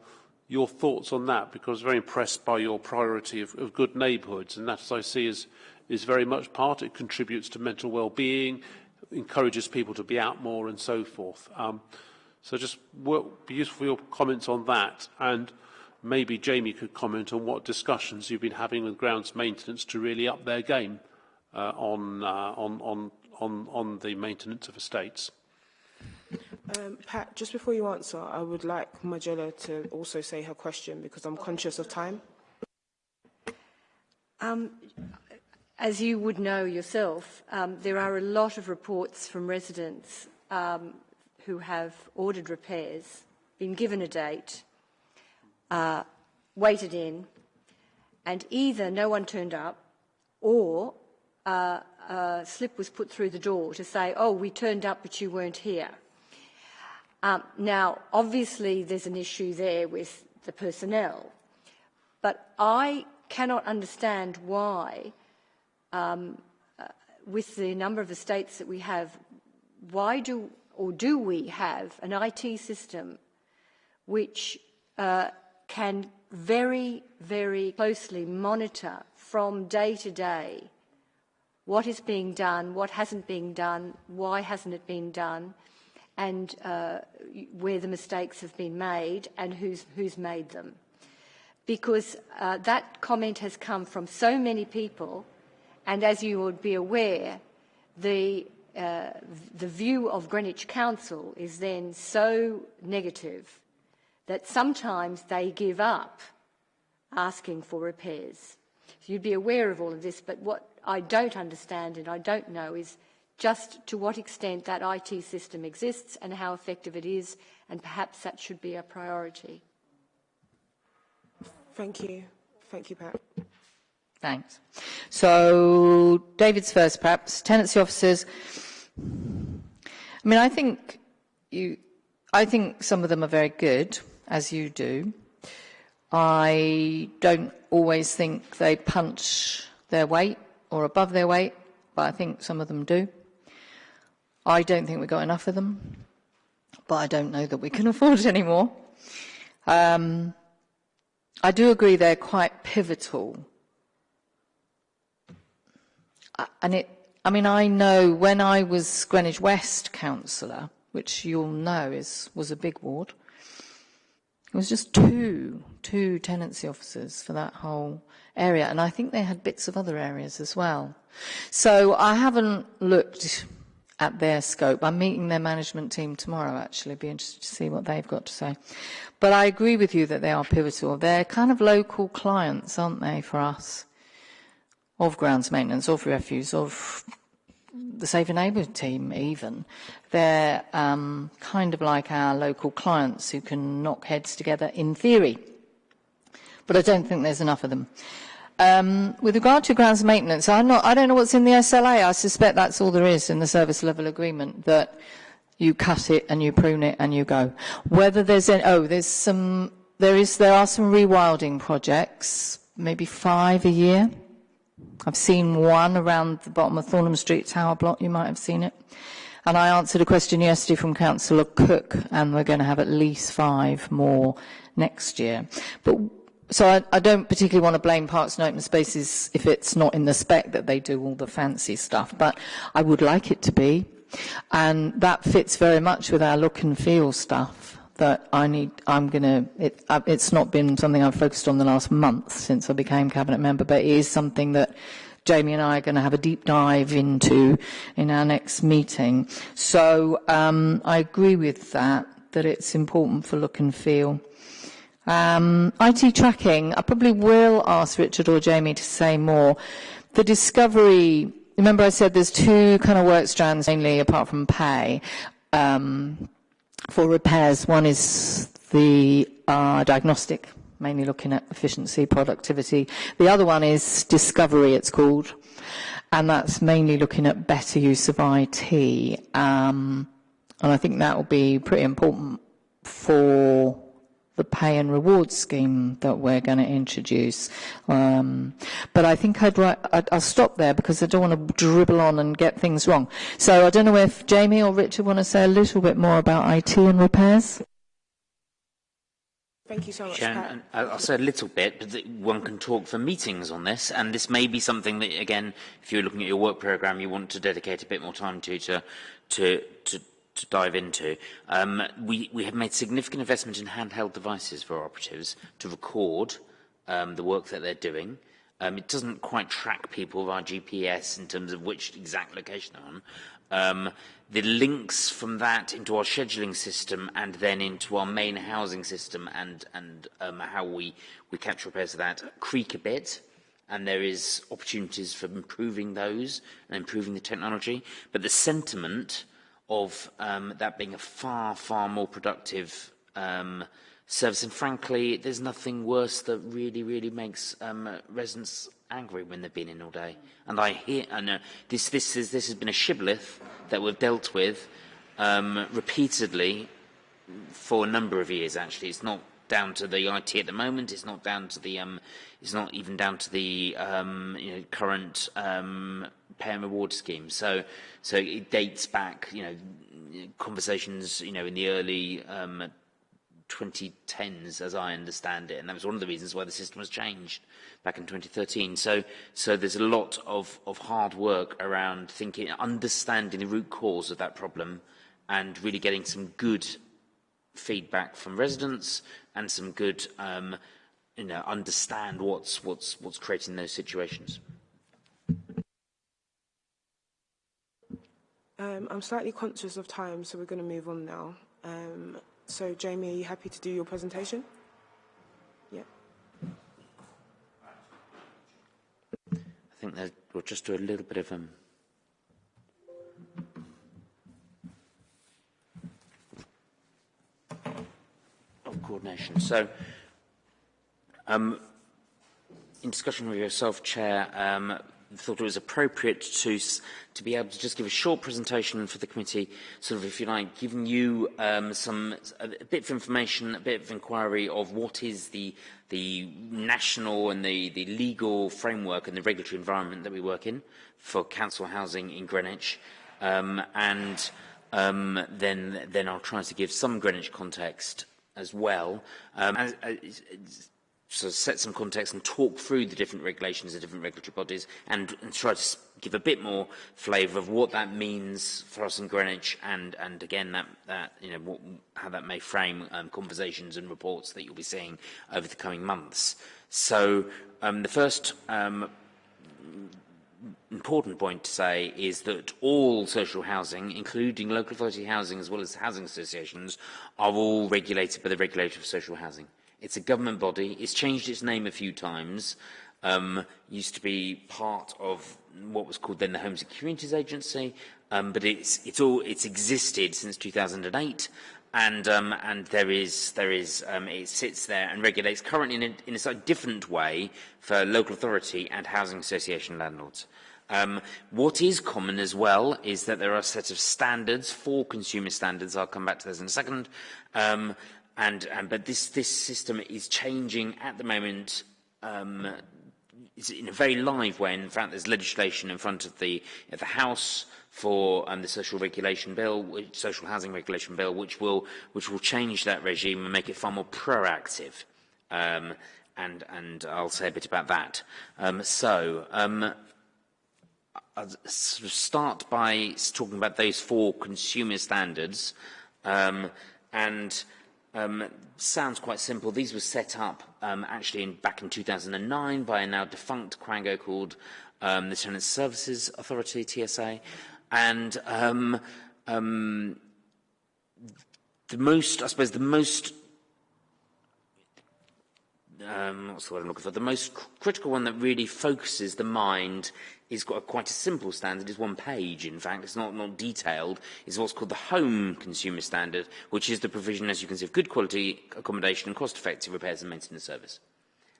your thoughts on that because very impressed by your priority of, of good neighbourhoods and that, as I see, is, is very much part. It contributes to mental well-being, encourages people to be out more and so forth. Um, so just be useful your comments on that and maybe Jamie could comment on what discussions you've been having with grounds maintenance to really up their game uh, on, uh, on, on, on, on the maintenance of estates. Um, Pat, just before you answer, I would like Majella to also say her question because I'm conscious of time. Um, as you would know yourself, um, there are a lot of reports from residents um, who have ordered repairs, been given a date, uh, waited in, and either no one turned up or uh, a slip was put through the door to say, oh, we turned up but you weren't here. Um, now, obviously, there's an issue there with the personnel, but I cannot understand why, um, uh, with the number of estates that we have, why do or do we have an IT system which uh, can very, very closely monitor from day to day what is being done, what hasn't been done, why hasn't it been done, and uh, where the mistakes have been made and who's, who's made them. Because uh, that comment has come from so many people, and as you would be aware, the, uh, the view of Greenwich Council is then so negative that sometimes they give up asking for repairs. So you'd be aware of all of this, but what I don't understand and I don't know is just to what extent that IT system exists and how effective it is, and perhaps that should be a priority. Thank you. Thank you, Pat. Thanks. So, David's first, perhaps. Tenancy officers. I mean, I think you, I think some of them are very good, as you do. I don't always think they punch their weight or above their weight, but I think some of them do. I don't think we've got enough of them, but I don't know that we can afford any more. Um, I do agree they're quite pivotal. Uh, and it, I mean, I know when I was Greenwich West councillor, which you'll know is, was a big ward, it was just two, two tenancy officers for that whole area, and I think they had bits of other areas as well. So I haven't looked at their scope. I'm meeting their management team tomorrow, actually. Be interested to see what they've got to say. But I agree with you that they are pivotal. They're kind of local clients, aren't they, for us? Of grounds maintenance, of refuse, of the Safer Neighbourhood team even, they're um, kind of like our local clients who can knock heads together in theory. But I don't think there's enough of them. Um, with regard to grounds maintenance, I'm not, I don't know what's in the SLA. I suspect that's all there is in the service level agreement, that you cut it and you prune it and you go. Whether there's any, oh, there's some, there is, there are some rewilding projects, maybe five a year. I've seen one around the bottom of Thornham Street Tower block, you might have seen it. And I answered a question yesterday from Councillor Cook, and we're going to have at least five more next year. But so I, I don't particularly want to blame Parks and Open Spaces if it's not in the spec that they do all the fancy stuff, but I would like it to be. And that fits very much with our look and feel stuff that I need, I'm going to, it, uh, it's not been something I've focused on the last month since I became cabinet member, but it is something that Jamie and I are going to have a deep dive into in our next meeting. So um, I agree with that, that it's important for look and feel. Um, IT tracking, I probably will ask Richard or Jamie to say more. The discovery, remember I said there's two kind of work strands mainly apart from pay. Um, for repairs. One is the uh, diagnostic, mainly looking at efficiency, productivity. The other one is discovery, it's called, and that's mainly looking at better use of IT. Um, and I think that will be pretty important for the pay and reward scheme that we're going to introduce. Um, but I think I'd, I'd, I'll stop there because I don't want to dribble on and get things wrong. So I don't know if Jamie or Richard want to say a little bit more about IT and repairs. Thank you so much, Sharon, I'll say a little bit, but one can talk for meetings on this, and this may be something that, again, if you're looking at your work programme, you want to dedicate a bit more time to, to, to, to to dive into. Um, we, we have made significant investment in handheld devices for operatives to record um, the work that they're doing. Um, it doesn't quite track people via GPS in terms of which exact location they're on. Um, the links from that into our scheduling system and then into our main housing system and, and um, how we, we capture repairs of that creak a bit and there is opportunities for improving those and improving the technology. But the sentiment of um, that being a far, far more productive um, service. And frankly, there's nothing worse that really, really makes um, residents angry when they've been in all day. And I hear, and uh, this, this, is, this has been a shibboleth that we've dealt with um, repeatedly for a number of years, actually. It's not down to the IT at the moment. It's not down to the um, it's not even down to the um, you know, current um, pay and reward scheme. So so it dates back you know conversations you know in the early um, 2010s, as I understand it, and that was one of the reasons why the system was changed back in 2013. So, so there's a lot of, of hard work around thinking, understanding the root cause of that problem, and really getting some good feedback from residents and some good, um, you know, understand what's what's what's creating those situations. Um, I'm slightly conscious of time, so we're going to move on now. Um, so, Jamie, are you happy to do your presentation? Yeah. I think that we'll just do a little bit of um, coordination. So, um, in discussion with yourself, Chair, um, thought it was appropriate to to be able to just give a short presentation for the committee, sort of, if you like, giving you um, some a bit of information, a bit of inquiry of what is the the national and the the legal framework and the regulatory environment that we work in for council housing in Greenwich, um, and um, then then I'll try to give some Greenwich context as well. Um, and, uh, sort of set some context and talk through the different regulations of different regulatory bodies and, and try to give a bit more flavour of what that means for us in Greenwich and, and again, that, that, you know, what, how that may frame um, conversations and reports that you'll be seeing over the coming months. So um, the first um, important point to say is that all social housing, including local authority housing as well as housing associations, are all regulated by the regulator of social housing. It's a government body. It's changed its name a few times. Um, used to be part of what was called then the Homes and Communities Agency, um, but it's, it's all, it's existed since 2008 and um, and there is there is um, it sits there and regulates currently in a, in a slightly different way for local authority and housing association landlords. Um, what is common as well is that there are a set of standards, four consumer standards. I'll come back to those in a second. Um, and, and but this this system is changing at the moment. Um, it's in a very live way. In fact, there's legislation in front of the, of the House for um, the social regulation bill, which, social housing regulation bill, which will, which will change that regime and make it far more proactive. Um, and, and I'll say a bit about that. Um, so, um, I'll start by talking about those four consumer standards. Um, and um, sounds quite simple. These were set up um, actually in, back in 2009 by a now defunct Quango called um, the Tenant Services Authority, TSA. And um, um, the most, I suppose, the most um, what's the word I'm looking for? The most critical one that really focuses the mind is got a, quite a simple standard. It's one page, in fact. It's not, not detailed. It's what's called the Home Consumer Standard, which is the provision, as you can see, of good quality accommodation and cost-effective repairs and maintenance service.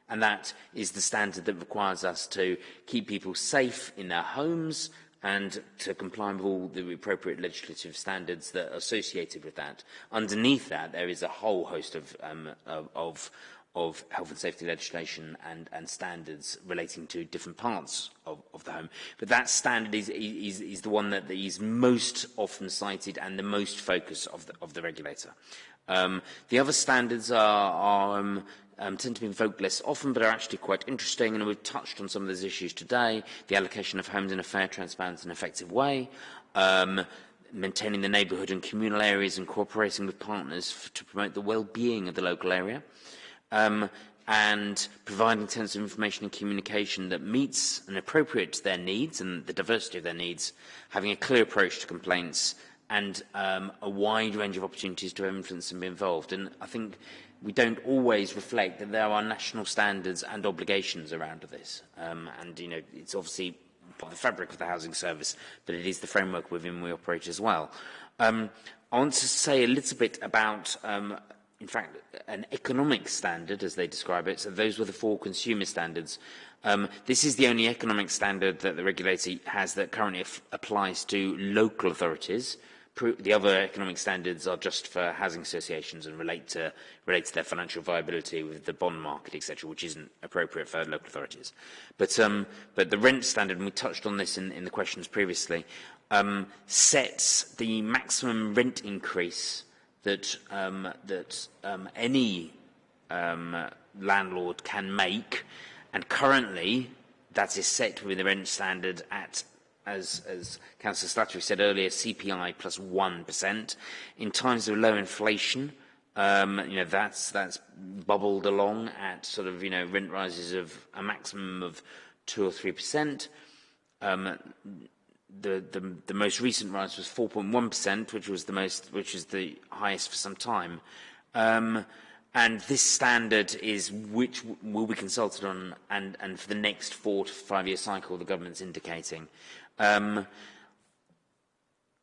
And that is the standard that requires us to keep people safe in their homes and to comply with all the appropriate legislative standards that are associated with that. Underneath that, there is a whole host of, um, of, of health and safety legislation and, and standards relating to different parts of, of the home. But that standard is, is, is the one that is most often cited and the most focus of the, of the regulator. Um, the other standards are, are um, um, tend to be in often, but are actually quite interesting, and we've touched on some of those issues today, the allocation of homes in a fair, transparent and effective way, um, maintaining the neighbourhood and communal areas and cooperating with partners to promote the well-being of the local area, um, and providing sensitive information and communication that meets and appropriate to their needs and the diversity of their needs, having a clear approach to complaints and um, a wide range of opportunities to influence and be involved. And I think we don't always reflect that there are national standards and obligations around this. Um, and, you know, it's obviously part of the fabric of the housing service, but it is the framework within we operate as well. Um, I want to say a little bit about, um, in fact, an economic standard, as they describe it. So those were the four consumer standards. Um, this is the only economic standard that the regulator has that currently applies to local authorities. The other economic standards are just for housing associations and relate to relate to their financial viability with the bond market, etc., which isn't appropriate for local authorities. But um, but the rent standard, and we touched on this in, in the questions previously, um, sets the maximum rent increase that um, that um, any um, landlord can make, and currently that is set within the rent standard at as, as Councillor Slattery said earlier, CPI plus 1. In times of low inflation, um, you know, that's, that's bubbled along at sort of, you know, rent rises of a maximum of 2 or 3%. Um, the, the, the most recent rise was 4.1%, which was the most, which is the highest for some time. Um, and this standard is which will be consulted on and, and for the next four to five year cycle the government's indicating. Um,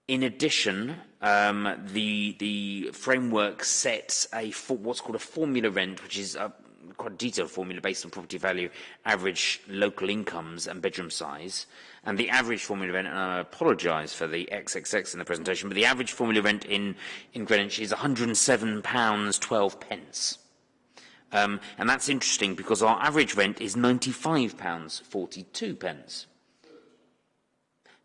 in addition, um, the, the framework sets a what's called a formula rent, which is a quite a detailed formula based on property value, average local incomes and bedroom size. And the average formula rent, and I apologise for the XXX in the presentation, but the average formula rent in, in Greenwich is £107.12 pence. Um, and that's interesting because our average rent is £95.42 pence.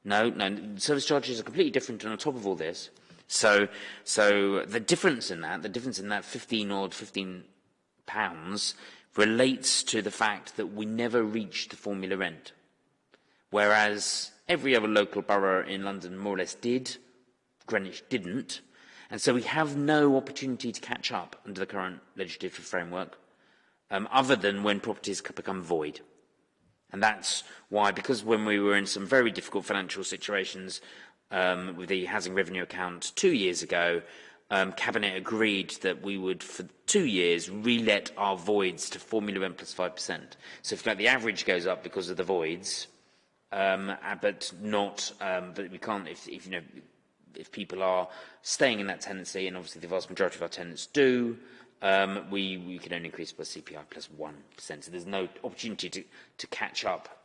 No, no, service charges are completely different and on top of all this. So, so the difference in that, the difference in that 15 or 15 pounds relates to the fact that we never reached the formula rent. Whereas every other local borough in London more or less did, Greenwich didn't. And so we have no opportunity to catch up under the current legislative framework, um, other than when properties become void. And that's why, because when we were in some very difficult financial situations um, with the Housing Revenue Account two years ago, um, Cabinet agreed that we would, for two years, relet our voids to Formula 1 plus 5%. So if like, the average goes up because of the voids, um, uh, but not, um, but we can't, if, if, you know, if people are staying in that tenancy, and obviously the vast majority of our tenants do, um, we, we can only increase by CPI plus 1%. So there's no opportunity to, to catch up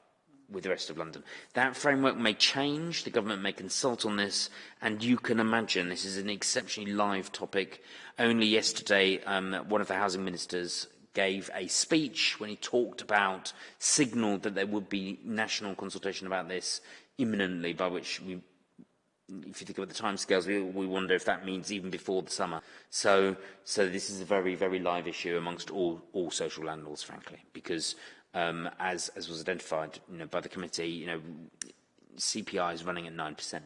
with the rest of London. That framework may change, the government may consult on this, and you can imagine this is an exceptionally live topic. Only yesterday, um, one of the housing ministers gave a speech when he talked about, signalled that there would be national consultation about this imminently, by which we if you think about the timescales, we, we wonder if that means even before the summer. So, so this is a very, very live issue amongst all, all social landlords, frankly, because um, as, as was identified you know, by the committee, you know, CPI is running at 9%.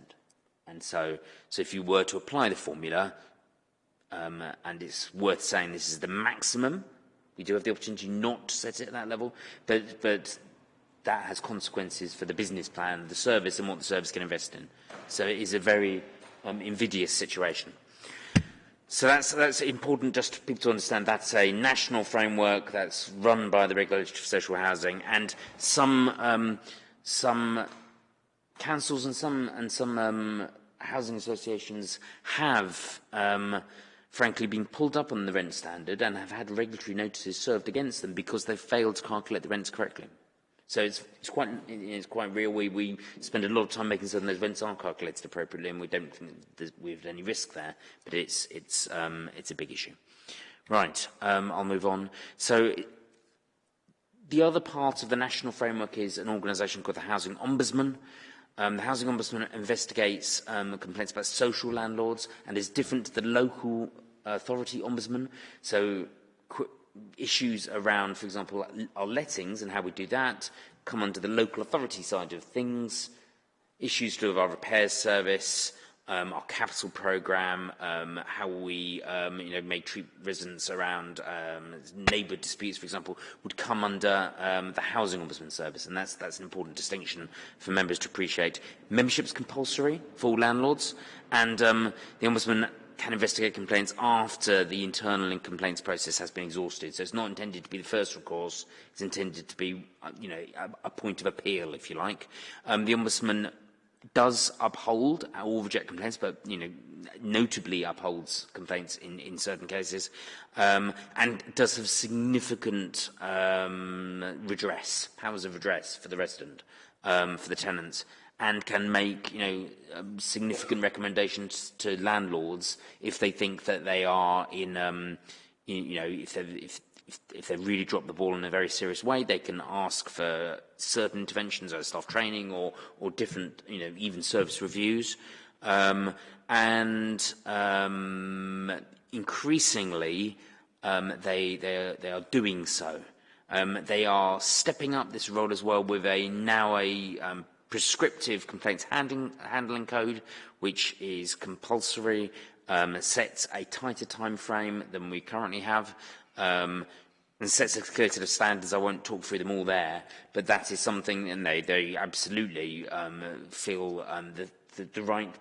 And so, so if you were to apply the formula, um, and it's worth saying this is the maximum, we do have the opportunity not to set it at that level, but, but that has consequences for the business plan, the service, and what the service can invest in. So it is a very um, invidious situation. So that's, that's important just for people to understand that's a national framework that's run by the Regulator for Social Housing and some, um, some councils and some, and some um, housing associations have um, frankly been pulled up on the rent standard and have had regulatory notices served against them because they've failed to calculate the rents correctly. So it's, it's, quite, it's quite real. We, we spend a lot of time making certain those rents are calculated appropriately, and we don't think we have any risk there, but it's, it's, um, it's a big issue. Right, um, I'll move on. So the other part of the national framework is an organisation called the Housing Ombudsman. Um, the Housing Ombudsman investigates um, complaints about social landlords and is different to the local authority ombudsman. So issues around, for example, our lettings and how we do that come under the local authority side of things, issues to do with our repairs service, um, our capital programme, um, how we um, you know, may treat residents around um, neighbour disputes, for example, would come under um, the Housing Ombudsman Service, and that's, that's an important distinction for members to appreciate. Membership is compulsory for all landlords, and um, the Ombudsman can investigate complaints after the internal complaints process has been exhausted. So it's not intended to be the first recourse. It's intended to be, uh, you know, a, a point of appeal, if you like. Um, the Ombudsman does uphold or reject complaints, but you know, notably upholds complaints in, in certain cases, um, and does have significant um, redress, powers of redress for the resident, um, for the tenants, and can make, you know, um, significant recommendations to landlords if they think that they are in, um, in you know, if they're, if, if, they've really drop the ball in a very serious way, they can ask for certain interventions, or staff training or, or different, you know, even service reviews. Um, and um, increasingly, um, they, they, are, they are doing so. Um, they are stepping up this role as well with a now a um, prescriptive complaints handling, handling code, which is compulsory, um, sets a tighter time frame than we currently have, um, and sets a clear set of standards. I won't talk through them all there, but that is something, and they, they absolutely um, feel um, the, the, the right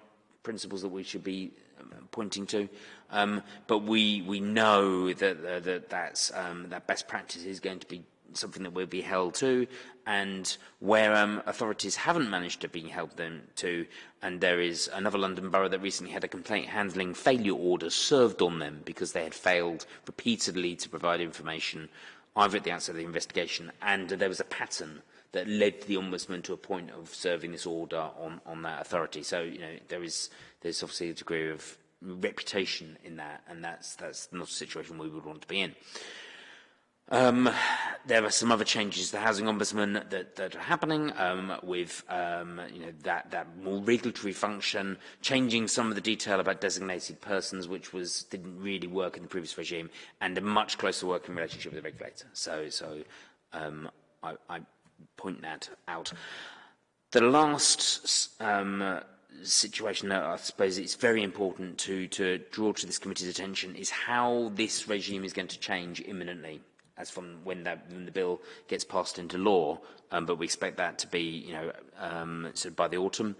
principles that we should be um, pointing to. Um, but we, we know that, uh, that that's, um, that best practice is going to be something that we'll be held to, and where um, authorities haven't managed to be held them to, and there is another London borough that recently had a complaint handling failure order served on them because they had failed repeatedly to provide information either at the outset of the investigation, and there was a pattern that led the ombudsman to a point of serving this order on, on that authority. So, you know, there is there's obviously a degree of reputation in that, and that's that's not a situation we would want to be in. Um, there are some other changes to the housing ombudsman that, that are happening um, with um, you know, that, that more regulatory function, changing some of the detail about designated persons, which was, didn't really work in the previous regime, and a much closer working relationship with the regulator. So, so um, I, I point that out. The last um, situation that I suppose it's very important to, to draw to this committee's attention is how this regime is going to change imminently as from when, that, when the bill gets passed into law, um, but we expect that to be, you know, um, sort of by the autumn.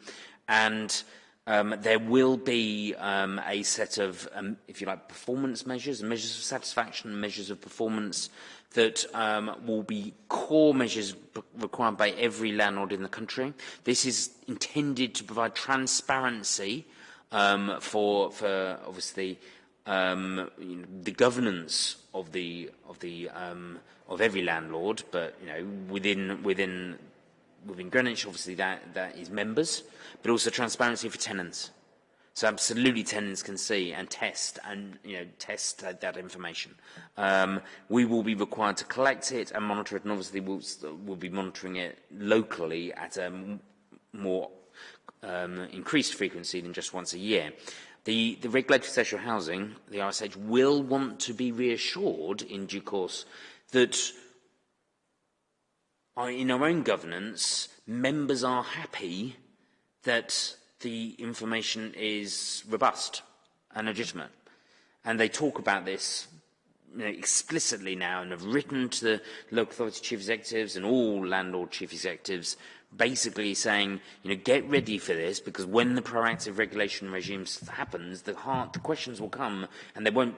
And um, there will be um, a set of, um, if you like, performance measures, measures of satisfaction, measures of performance that um, will be core measures required by every landlord in the country. This is intended to provide transparency um, for, for obviously um, you know, the governance of the of the um, of every landlord, but you know within within within Greenwich, obviously that that is members, but also transparency for tenants. So absolutely, tenants can see and test and you know test that, that information. Um, we will be required to collect it and monitor it, and obviously we'll we'll be monitoring it locally at a more um, increased frequency than just once a year. The, the regulatory social housing, the RSH, will want to be reassured in due course that in our own governance, members are happy that the information is robust and legitimate. And they talk about this you know, explicitly now and have written to the local authority chief executives and all landlord chief executives basically saying, you know, get ready for this because when the proactive regulation regime happens, the, the questions will come and they won't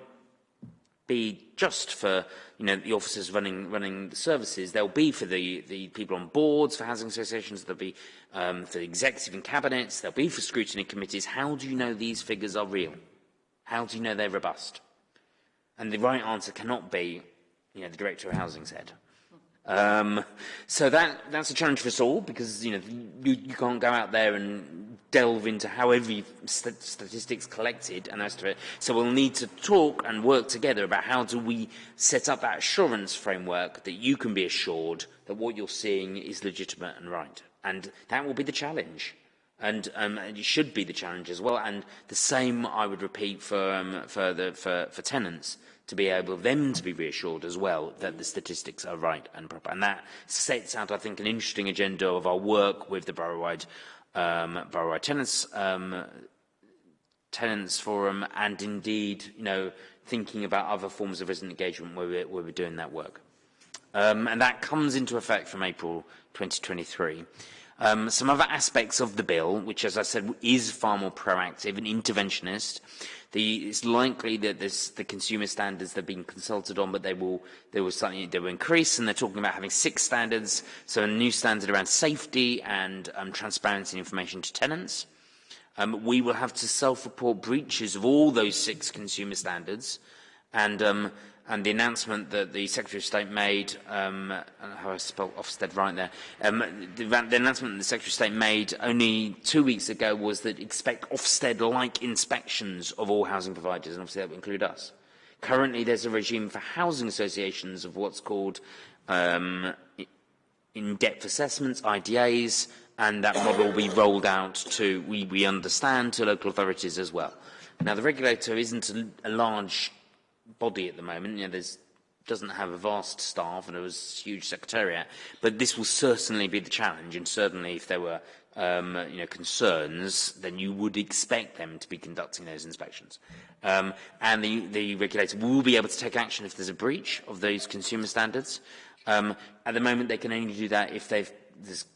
be just for you know the officers running running the services. They'll be for the the people on boards for housing associations. They'll be um, for the executive and cabinets. They'll be for scrutiny committees. How do you know these figures are real? How do you know they're robust? And the right answer cannot be, you know, the director of housing said. Um, so that that's a challenge for us all because you know you, you can't go out there and delve into how every st statistics collected and that's it. So we'll need to talk and work together about how do we set up that assurance framework that you can be assured that what you're seeing is legitimate and right. And that will be the challenge. And, um, and it should be the challenge as well. And the same I would repeat for um, for the for, for tenants. To be able them to be reassured as well that the statistics are right and proper. And that sets out, I think, an interesting agenda of our work with the borough-wide um, borough-wide tenants um, tenants forum and indeed, you know, thinking about other forms of resident engagement where we're, where we're doing that work. Um, and that comes into effect from April 2023. Um, some other aspects of the bill, which, as I said, is far more proactive and interventionist, The, it's likely that this, the consumer standards they've been consulted on, but they will they will slightly they will increase, and they're talking about having six standards, so a new standard around safety and um, transparency and information to tenants. Um, we will have to self-report breaches of all those six consumer standards, and um, and the announcement that the Secretary of State made, um, how I spelled Ofsted right there, um, the, the announcement the Secretary of State made only two weeks ago was that expect Ofsted-like inspections of all housing providers, and obviously that would include us. Currently, there's a regime for housing associations of what's called um, in-depth assessments, IDAs, and that model will be rolled out to, we, we understand, to local authorities as well. Now, the regulator isn't a large body at the moment. You know, there's doesn't have a vast staff and it was huge secretariat, but this will certainly be the challenge. And certainly, if there were um, you know, concerns, then you would expect them to be conducting those inspections. Um, and the, the regulator will be able to take action if there's a breach of those consumer standards. Um, at the moment, they can only do that if there's,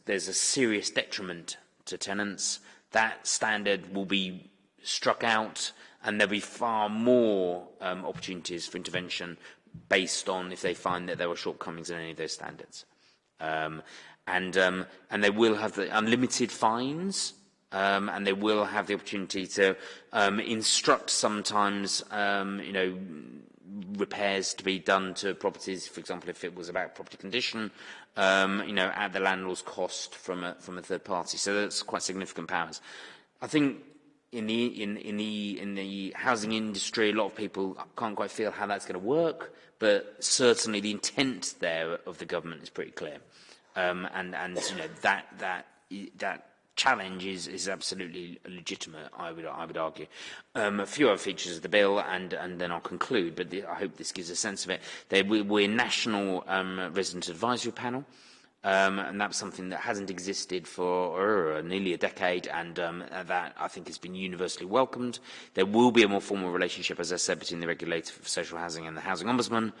there's a serious detriment to tenants. That standard will be struck out and there'll be far more um, opportunities for intervention based on if they find that there were shortcomings in any of those standards. Um, and, um, and they will have the unlimited fines um, and they will have the opportunity to um, instruct sometimes, um, you know, repairs to be done to properties, for example, if it was about property condition, um, you know, at the landlord's cost from a, from a third party. So that's quite significant powers. I think in the in in the in the housing industry, a lot of people can't quite feel how that's going to work, but certainly the intent there of the government is pretty clear, um, and and you know that that that challenge is is absolutely legitimate. I would I would argue. Um, a few other features of the bill, and and then I'll conclude. But the, I hope this gives a sense of it. They, we, we're national um, resident advisory panel. Um, and that's something that hasn't existed for uh, nearly a decade, and um, that I think has been universally welcomed. There will be a more formal relationship, as I said, between the regulator for social housing and the housing ombudsman.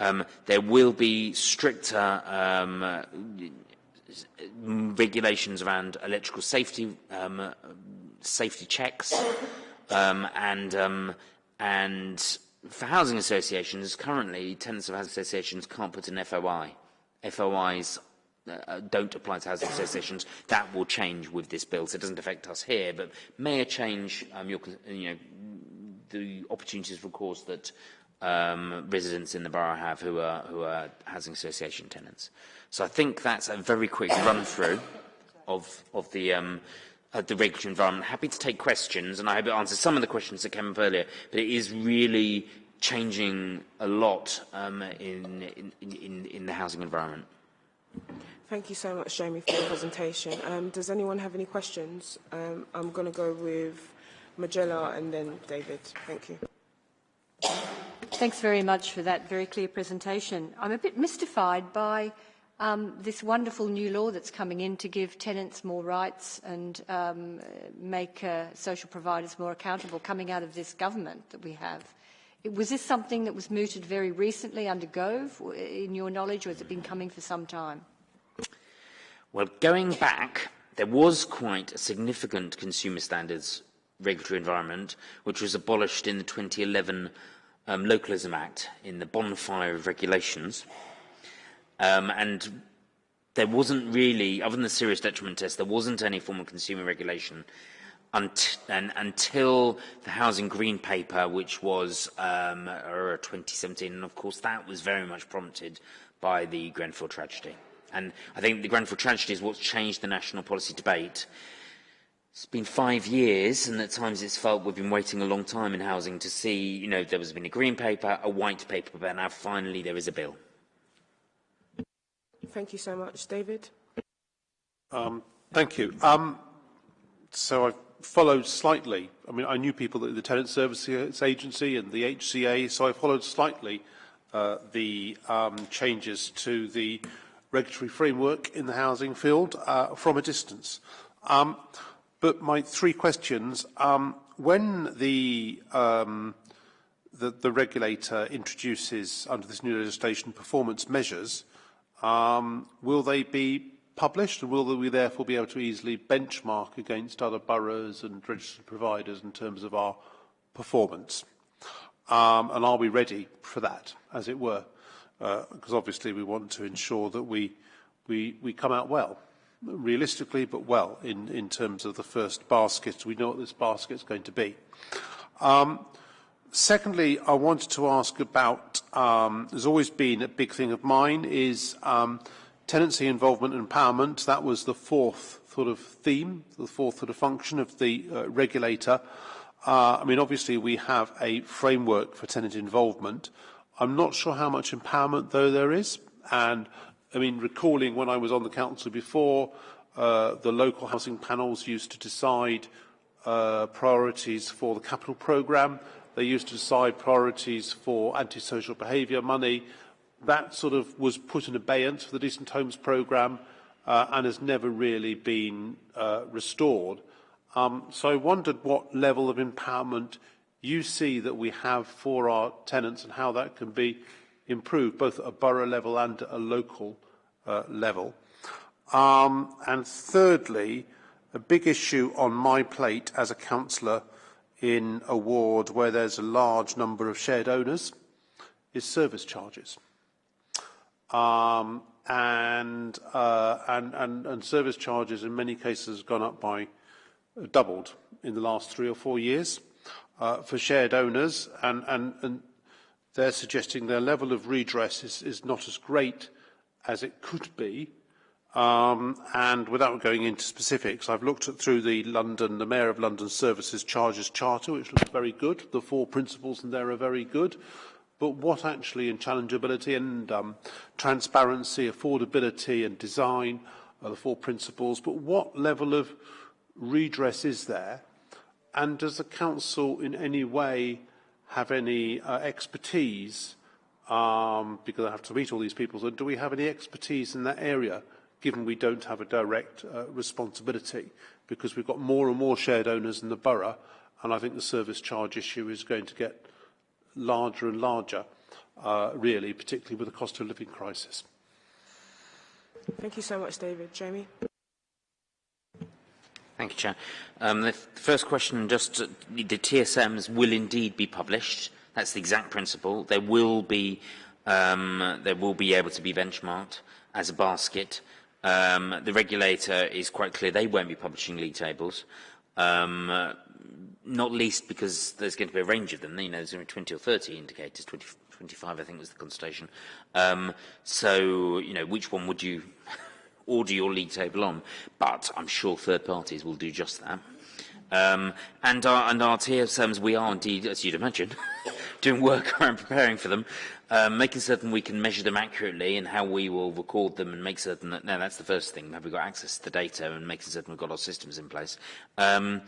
Um, there will be stricter um, regulations around electrical safety, um, safety checks, um, and and for housing associations, currently tenants of housing associations can't put an FOI. FOIs uh, don't apply to housing associations. That will change with this bill, so it doesn't affect us here, but may change um, your, you know, the opportunities, of course, that um, residents in the borough have who are, who are housing association tenants. So I think that's a very quick run-through of, of the, um, uh, the regulatory environment. Happy to take questions, and I hope it answers some of the questions that came up earlier, but it is really changing a lot um, in, in, in, in the housing environment. Thank you so much, Jamie, for the presentation. Um, does anyone have any questions? Um, I'm going to go with Majella and then David. Thank you. Thanks very much for that very clear presentation. I'm a bit mystified by um, this wonderful new law that's coming in to give tenants more rights and um, make uh, social providers more accountable coming out of this government that we have. Was this something that was mooted very recently under Gove, in your knowledge, or has it been coming for some time? Well, going back, there was quite a significant consumer standards regulatory environment, which was abolished in the 2011 um, Localism Act in the bonfire of regulations. Um, and there wasn't really, other than the serious detriment test, there wasn't any form of consumer regulation unt until the Housing Green Paper, which was um, 2017. And of course, that was very much prompted by the Grenfell tragedy. And I think the Grenfell tragedy is what's changed the national policy debate. It's been five years, and at times it's felt we've been waiting a long time in housing to see, you know, there has been a green paper, a white paper, but now finally there is a bill. Thank you so much. David? Um, thank you. Um, so I've followed slightly. I mean, I knew people at the Tenant Services Agency and the HCA, so I followed slightly uh, the um, changes to the regulatory framework in the housing field uh, from a distance. Um, but my three questions, um, when the, um, the, the regulator introduces under this new legislation performance measures, um, will they be published and will we therefore be able to easily benchmark against other boroughs and registered providers in terms of our performance? Um, and are we ready for that, as it were? Because uh, obviously we want to ensure that we, we, we come out well, realistically, but well in, in terms of the first basket. We know what this basket is going to be. Um, secondly, I wanted to ask about um, has always been a big thing of mine is um, tenancy involvement and empowerment. That was the fourth sort of theme, the fourth sort of function of the uh, regulator. Uh, I mean, obviously, we have a framework for tenant involvement. I'm not sure how much empowerment, though, there is. And, I mean, recalling when I was on the council before, uh, the local housing panels used to decide uh, priorities for the capital programme. They used to decide priorities for antisocial behaviour money. That sort of was put in abeyance for the Decent Homes programme uh, and has never really been uh, restored. Um, so I wondered what level of empowerment you see that we have for our tenants and how that can be improved, both at a borough level and at a local uh, level. Um, and thirdly, a big issue on my plate as a councillor in a ward where there's a large number of shared owners is service charges. Um, and, uh, and, and, and service charges in many cases have gone up by uh, doubled in the last three or four years uh, for shared owners and, and, and they're suggesting their level of redress is, is not as great as it could be Um, and without going into specifics, I've looked at, through the London, the Mayor of London Services Charges Charter, which looks very good. The four principles in there are very good. But what actually in challengeability and um, transparency, affordability and design are the four principles. But what level of redress is there? And does the Council in any way have any uh, expertise, um, because I have to meet all these people, so do we have any expertise in that area? given we don't have a direct uh, responsibility because we've got more and more shared owners in the borough and I think the service charge issue is going to get larger and larger, uh, really, particularly with the cost of living crisis. Thank you so much, David. Jamie? Thank you, Chair. Um, the, first question, just uh, the TSMs will indeed be published. That's the exact principle. There will be, um, there will be able to be benchmarked as a basket. Um, the regulator is quite clear they won't be publishing league tables, um, uh, not least because there's going to be a range of them. You know, there's going to be 20 or 30 indicators, 20, 25 I think was the consultation. Um, so, you know, which one would you order your league table on. But I'm sure third parties will do just that. Um, and our, and our TSMs, we are indeed, as you'd imagine, doing work around preparing for them, um, making certain we can measure them accurately and how we will record them and make certain that, no, that's the first thing, have we got access to the data and making certain we've got our systems in place. Um,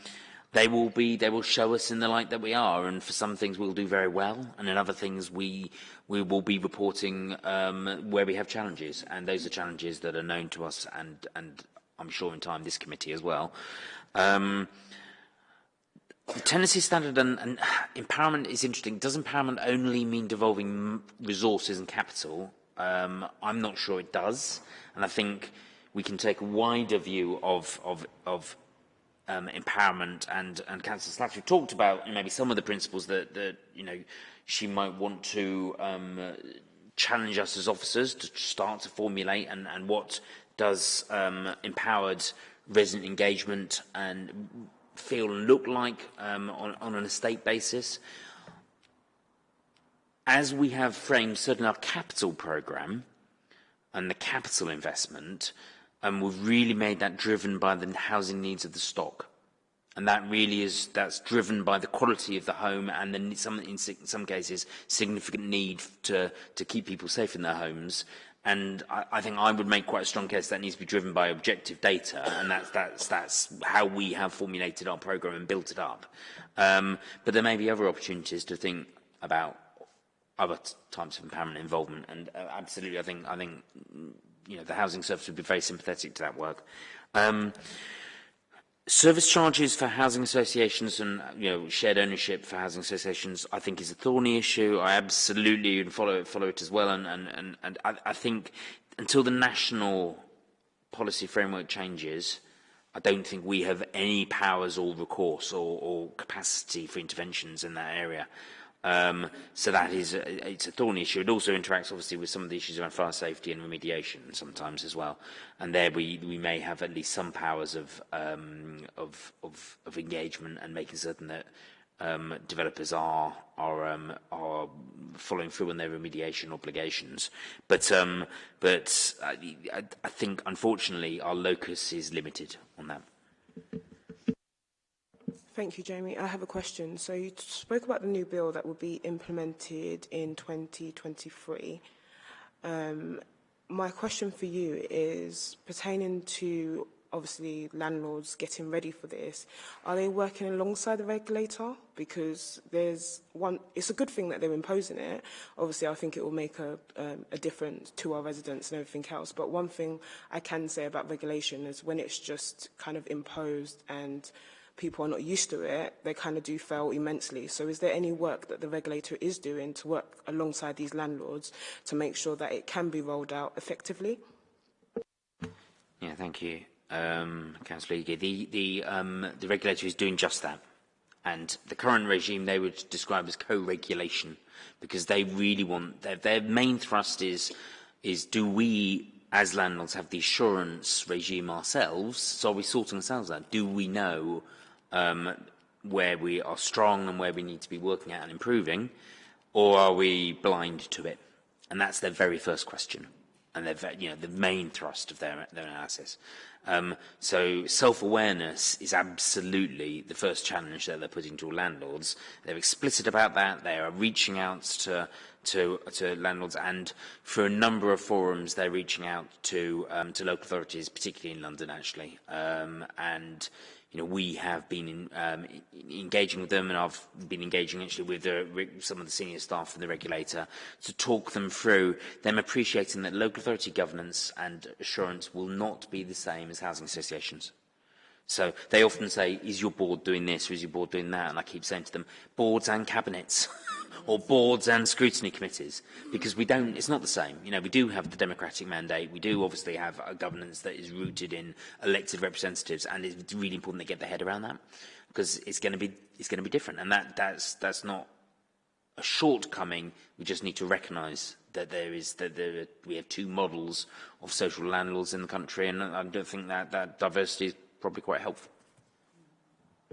they will be, they will show us in the light that we are, and for some things we'll do very well, and in other things we, we will be reporting um, where we have challenges, and those are challenges that are known to us and, and I'm sure in time this committee as well. Um, The tenancy standard and, and empowerment is interesting. Does empowerment only mean devolving resources and capital? Um, I'm not sure it does. And I think we can take a wider view of, of, of um, empowerment and, and Councillor Slattery talked about maybe some of the principles that, that you know, she might want to um, challenge us as officers to start to formulate and, and what does um, empowered resident engagement and feel and look like um, on, on an estate basis. As we have framed certain our capital programme and the capital investment, and we've really made that driven by the housing needs of the stock. And that really is, that's driven by the quality of the home and then some, in some cases, significant need to, to keep people safe in their homes. And I, I think I would make quite a strong case that needs to be driven by objective data. And that's, that's, that's how we have formulated our program and built it up. Um, but there may be other opportunities to think about other types of empowerment involvement. And uh, absolutely, I think, I think you know, the housing service would be very sympathetic to that work. Um, Service charges for housing associations and you know shared ownership for housing associations, I think, is a thorny issue. I absolutely follow it, follow it as well, and and and, and I, I think until the national policy framework changes, I don't think we have any powers or recourse or, or capacity for interventions in that area. Um, so that is a, it's a thorny issue. It also interacts obviously with some of the issues around fire safety and remediation sometimes as well. And there we, we may have at least some powers of, um, of, of, of engagement and making certain that um, developers are are um, are following through on their remediation obligations. But um, but I, I think unfortunately our locus is limited on that. Thank you, Jamie. I have a question. So you spoke about the new bill that will be implemented in 2023. Um, my question for you is pertaining to obviously landlords getting ready for this, are they working alongside the regulator? Because there's one, it's a good thing that they're imposing it. Obviously, I think it will make a, um, a difference to our residents and everything else. But one thing I can say about regulation is when it's just kind of imposed and people are not used to it, they kind of do fail immensely. So is there any work that the regulator is doing to work alongside these landlords to make sure that it can be rolled out effectively? Yeah, thank you um, Councillor Ige, the, the, um, the regulator is doing just that. And the current regime they would describe as co-regulation because they really want, their, their main thrust is, is do we as landlords have the assurance regime ourselves, so are we sorting ourselves out? Do we know um, where we are strong and where we need to be working at and improving, or are we blind to it? And that's their very first question, and their, you know, the main thrust of their, their analysis. Um, so self-awareness is absolutely the first challenge that they're putting to landlords. They're explicit about that. They are reaching out to, to, to landlords and for a number of forums they're reaching out to, um, to local authorities, particularly in London actually. Um, and you know, we have been in, um, engaging with them and I've been engaging actually with the, some of the senior staff from the regulator to talk them through them appreciating that local authority governance and assurance will not be the same as housing associations. So they often say, is your board doing this or is your board doing that? And I keep saying to them, boards and cabinets. or boards and scrutiny committees because we don't it's not the same you know we do have the democratic mandate we do obviously have a governance that is rooted in elected representatives and it's really important to get their head around that because it's going to be it's going to be different and that that's that's not a shortcoming we just need to recognize that there is that there, we have two models of social landlords in the country and I don't think that that diversity probably quite helpful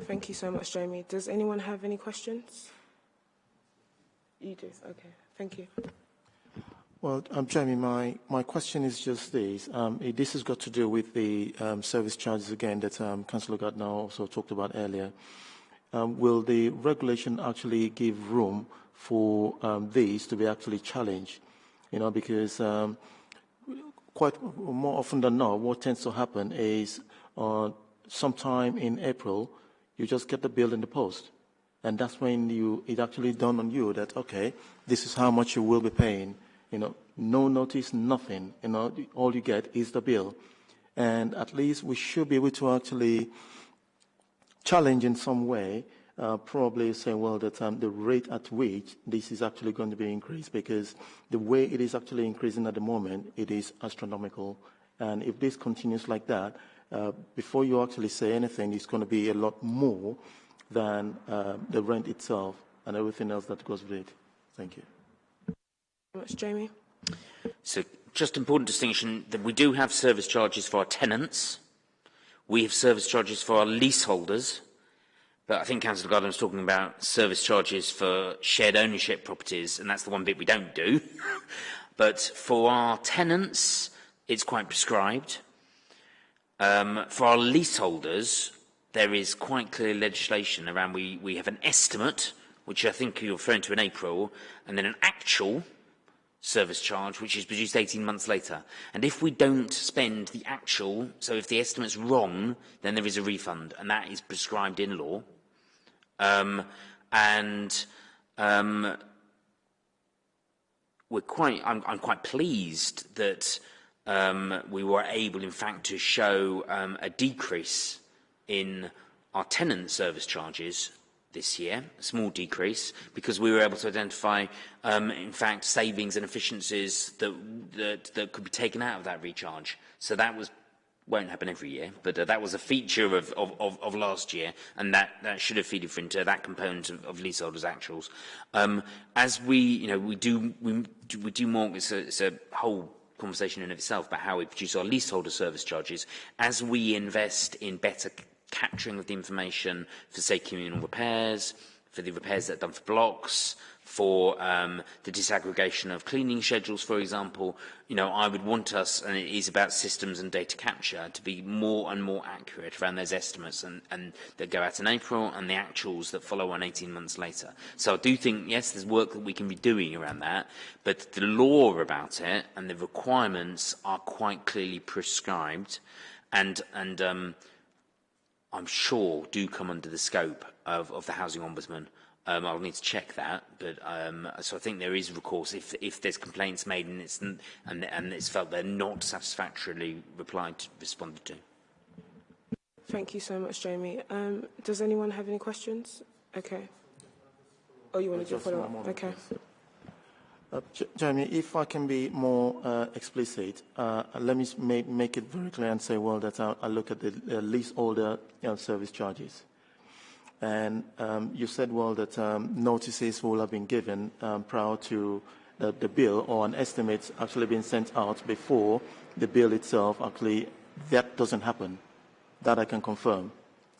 Thank you so much, Jamie. Does anyone have any questions? You do. Okay. Thank you. Well, um, Jamie, my, my question is just this. Um, this has got to do with the um, service charges again that um, Councillor Gardner also talked about earlier. Um, will the regulation actually give room for um, these to be actually challenged? You know, because um, quite more often than not, what tends to happen is uh, sometime in April, you just get the bill in the post and that's when you it actually dawned on you that okay, this is how much you will be paying. You know, no notice, nothing. You know, all you get is the bill, and at least we should be able to actually challenge in some way. Uh, probably say, well, that um, the rate at which this is actually going to be increased, because the way it is actually increasing at the moment, it is astronomical. And if this continues like that, uh, before you actually say anything, it's going to be a lot more than uh, the rent itself and everything else that goes with it. Thank you. Thank much, Jamie. So, just important distinction that we do have service charges for our tenants. We have service charges for our leaseholders. But I think Councillor Gardner was talking about service charges for shared ownership properties, and that's the one bit we don't do. but for our tenants, it's quite prescribed. Um, for our leaseholders, there is quite clear legislation around we, we have an estimate, which I think you're referring to in April, and then an actual service charge, which is produced 18 months later. And if we don't spend the actual, so if the estimate's wrong, then there is a refund, and that is prescribed in law. Um, and um, we're quite, I'm, I'm quite pleased that um, we were able, in fact, to show um, a decrease in our tenant service charges this year, a small decrease, because we were able to identify, um, in fact, savings and efficiencies that, that, that could be taken out of that recharge. So that was won't happen every year, but uh, that was a feature of, of, of, of last year, and that, that should have feeded into that component of, of leaseholders' actuals. Um, as we, you know, we do, we, we do more, it's a, it's a whole conversation in of itself about how we produce our leaseholder service charges as we invest in better capturing of the information for say communal repairs, for the repairs that are done for blocks, for um, the disaggregation of cleaning schedules, for example. You know, I would want us, and it is about systems and data capture, to be more and more accurate around those estimates and, and that go out in April and the actuals that follow on 18 months later. So I do think, yes, there's work that we can be doing around that, but the law about it and the requirements are quite clearly prescribed and, and um, I'm sure do come under the scope of, of the Housing Ombudsman. Um, I'll need to check that, but um, so I think there is recourse if, if there's complaints made and it's, and, and it's felt they're not satisfactorily replied to, responded to. Thank you so much, Jamie. Um, does anyone have any questions? Okay. Oh, you want to do a follow-up? moment, Okay. Uh, J- Jeremy, if I can be more uh, explicit, uh, let me make, make it very clear and say, well, that I, I look at the uh, leaseholder you know, service charges. And um, you said, well, that um, notices will have been given um, prior to the, the bill or an estimate actually being sent out before the bill itself actually, that doesn't happen. That I can confirm.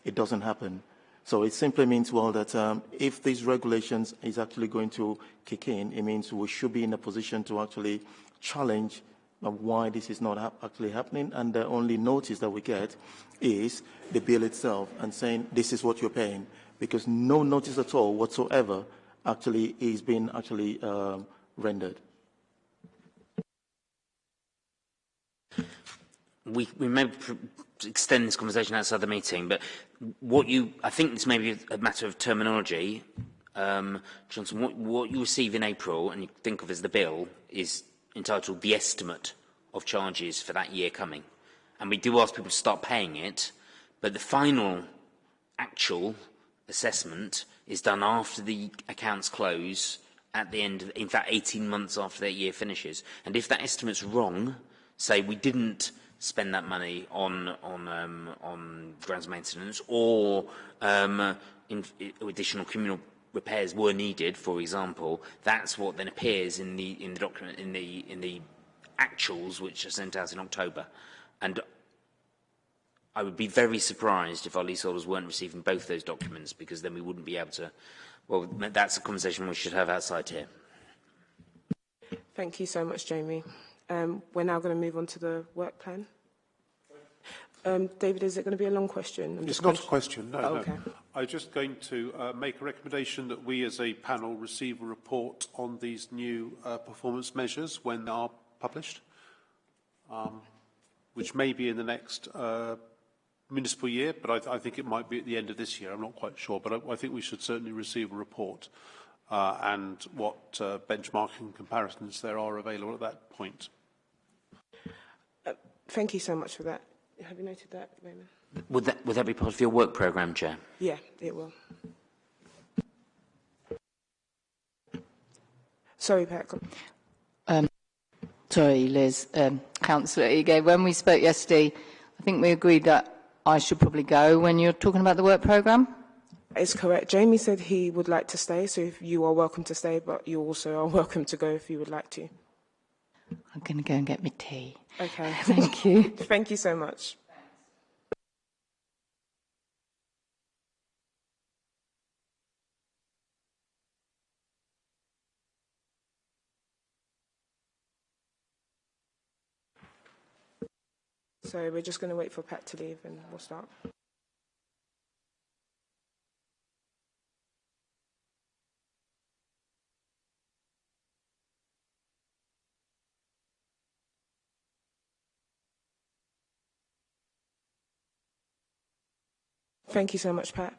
It doesn't happen. So it simply means, well, that um, if these regulations is actually going to kick in, it means we should be in a position to actually challenge uh, why this is not actually happening. And the only notice that we get is the bill itself and saying this is what you're paying, because no notice at all whatsoever actually is being actually um, rendered. we, we may extend this conversation outside the meeting, but what you, I think this may be a matter of terminology. Um, Johnson, what, what you receive in April and you think of as the bill is entitled the estimate of charges for that year coming. And we do ask people to start paying it, but the final actual assessment is done after the accounts close at the end of, in fact, 18 months after that year finishes. And if that estimate's wrong, say we didn't spend that money on on um, on grounds maintenance or um, in, additional communal repairs were needed, for example, that's what then appears in the in the document in the in the actuals which are sent out in October. And I would be very surprised if our leaseholders weren't receiving both those documents because then we wouldn't be able to. Well, that's a conversation we should have outside here. Thank you so much, Jamie. Um, we're now going to move on to the work plan. Um, David, is it going to be a long question? I'm It's just not a question, no, Oh, no. I'm just going to uh, make a recommendation that we as a panel receive a report on these new uh, performance measures when they are published, um, which may be in the next uh, municipal year, but I, th I think it might be at the end of this year. I'm not quite sure, but I, I think we should certainly receive a report uh, and what uh, benchmarking comparisons there are available at that point. Thank you so much for that. Have you noted that, Raymond? Would that, would that be part of your work programme, Chair? Yeah, it will. Sorry, Pat. go- Sorry, Liz, um, Councillor Ige, when we spoke yesterday, I think we agreed that I should probably go when you're talking about the work programme. It's correct. Jamie said he would like to stay, so if you are welcome to stay, but you also are welcome to go if you would like to. I'm going to go and get my tea. Okay. Thank you. Thank you so much. So we're just going to wait for Pat to leave and we'll start. Thank you so much, Pat.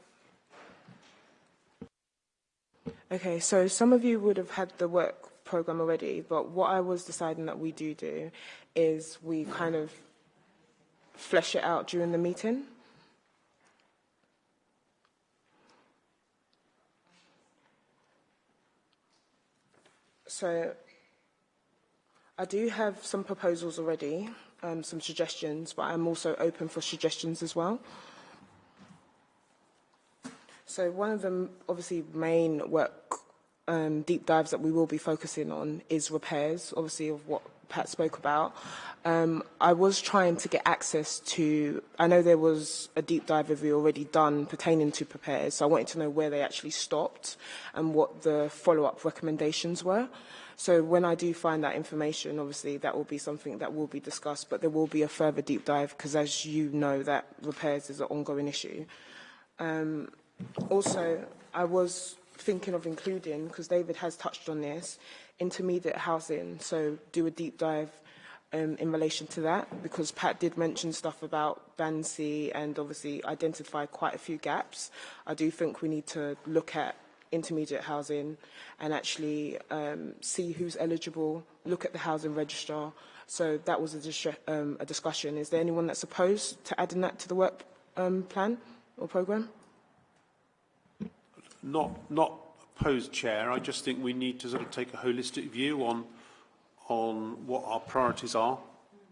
Okay, so some of you would have had the work program already, but what I was deciding that we do do is we kind of flesh it out during the meeting. So I do have some proposals already, um, some suggestions, but I'm also open for suggestions as well. So one of the obviously main work um, deep dives that we will be focusing on is repairs, obviously of what Pat spoke about. Um, I was trying to get access to, I know there was a deep dive review already done pertaining to prepares, so I wanted to know where they actually stopped and what the follow-up recommendations were. So when I do find that information, obviously that will be something that will be discussed, but there will be a further deep dive because as you know, that repairs is an ongoing issue. Um, also, I was thinking of including, because David has touched on this, intermediate housing, so do a deep dive um, in relation to that, because Pat did mention stuff about Bansi and obviously identify quite a few gaps. I do think we need to look at intermediate housing and actually um, see who's eligible, look at the housing register. So that was a, um, a discussion. Is there anyone that's opposed to adding that to the work um, plan or programme? Not, not opposed, Chair. I just think we need to sort of take a holistic view on, on what our priorities are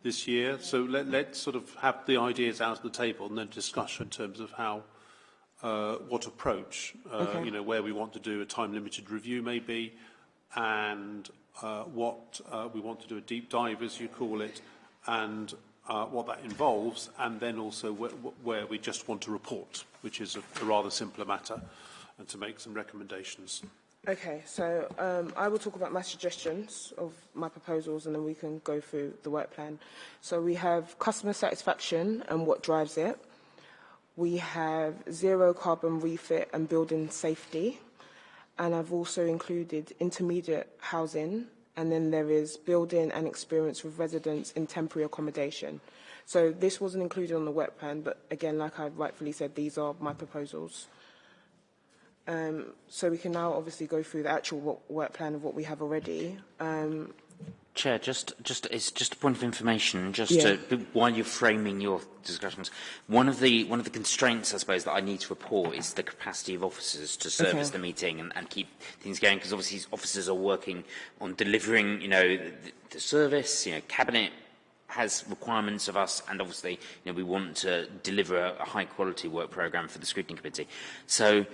this year. So let, let's sort of have the ideas out of the table and then discuss in terms of how, uh, what approach, uh, Okay. you know, where we want to do a time-limited review maybe, and uh, what uh, we want to do a deep dive, as you call it, and uh, what that involves, and then also wh- where we just want to report, which is a, a rather simpler matter, and to make some recommendations. Okay, so um, I will talk about my suggestions of my proposals and then we can go through the work plan. So we have customer satisfaction and what drives it. We have zero carbon refit and building safety. And I've also included intermediate housing. And then there is building and experience with residents in temporary accommodation. So this wasn't included on the work plan, but again, like I rightfully said, these are my proposals. Um, so we can now obviously go through the actual work plan of what we have already. Um, Chair, just, just, it's just a point of information, just Yeah. to, while you're framing your discussions, one of the, one of the constraints, I suppose, that I need to report is the capacity of officers to service Okay. the meeting and, and keep things going, because obviously officers are working on delivering, you know, the, the service, you know, cabinet has requirements of us, and obviously, you know, we want to deliver a, a high-quality work programme for the scrutiny committee. So,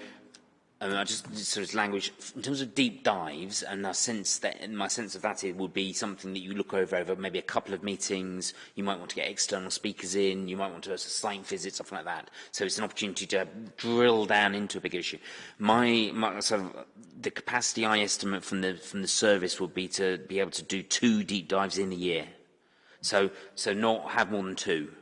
Um, I just sort of language in terms of deep dives, and I sense that and my sense of that it would be something that you look over over maybe a couple of meetings. You might want to get external speakers in. You might want to do a site visit, something like that. So it's an opportunity to drill down into a big issue. My, my sort of the capacity I estimate from the from the service would be to be able to do two deep dives in a year. So so not have more than two,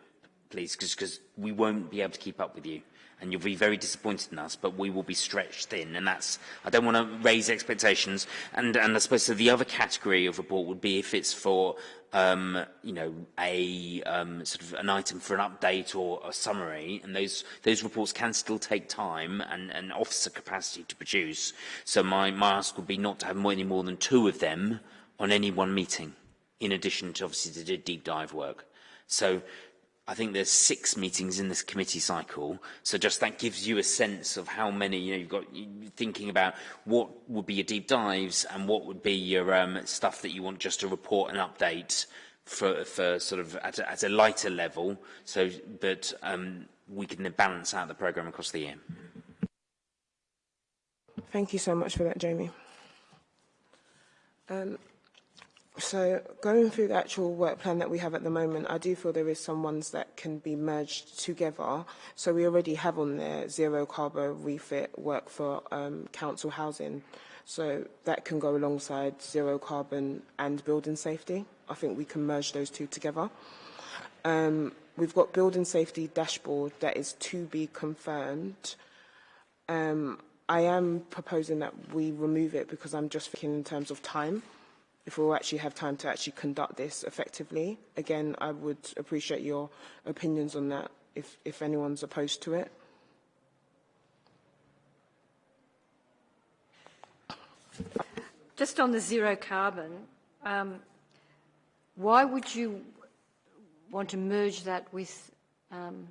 please, because we won't be able to keep up with you and you'll be very disappointed in us, but we will be stretched thin. And that's, I don't want to raise expectations. And, and I suppose so the other category of report would be if it's for um, you know, a um, sort of an item for an update or a summary, and those those reports can still take time and, and officer capacity to produce. So my, my ask would be not to have any more than two of them on any one meeting, in addition to obviously the deep dive work. So I think there's six meetings in this committee cycle, so just that gives you a sense of how many, you know, you've got thinking about what would be your deep dives and what would be your um, stuff that you want just to report and update for, for sort of at a, at a lighter level, so that um, we can balance out the programme across the year. Thank you so much for that, Jamie. Um, so going through the actual work plan that we have at the moment, I do feel there is some ones that can be merged together. So we already have on there zero carbon refit work for um, council housing. So that can go alongside zero carbon and building safety. I think we can merge those two together. Um, we've got building safety dashboard that is to be confirmed. Um, I am proposing that we remove it because I'm just thinking in terms of time. If we'll actually have time to actually conduct this effectively. Again, I would appreciate your opinions on that if, if anyone's opposed to it. Just on the zero carbon, um, why would you want to merge that with um,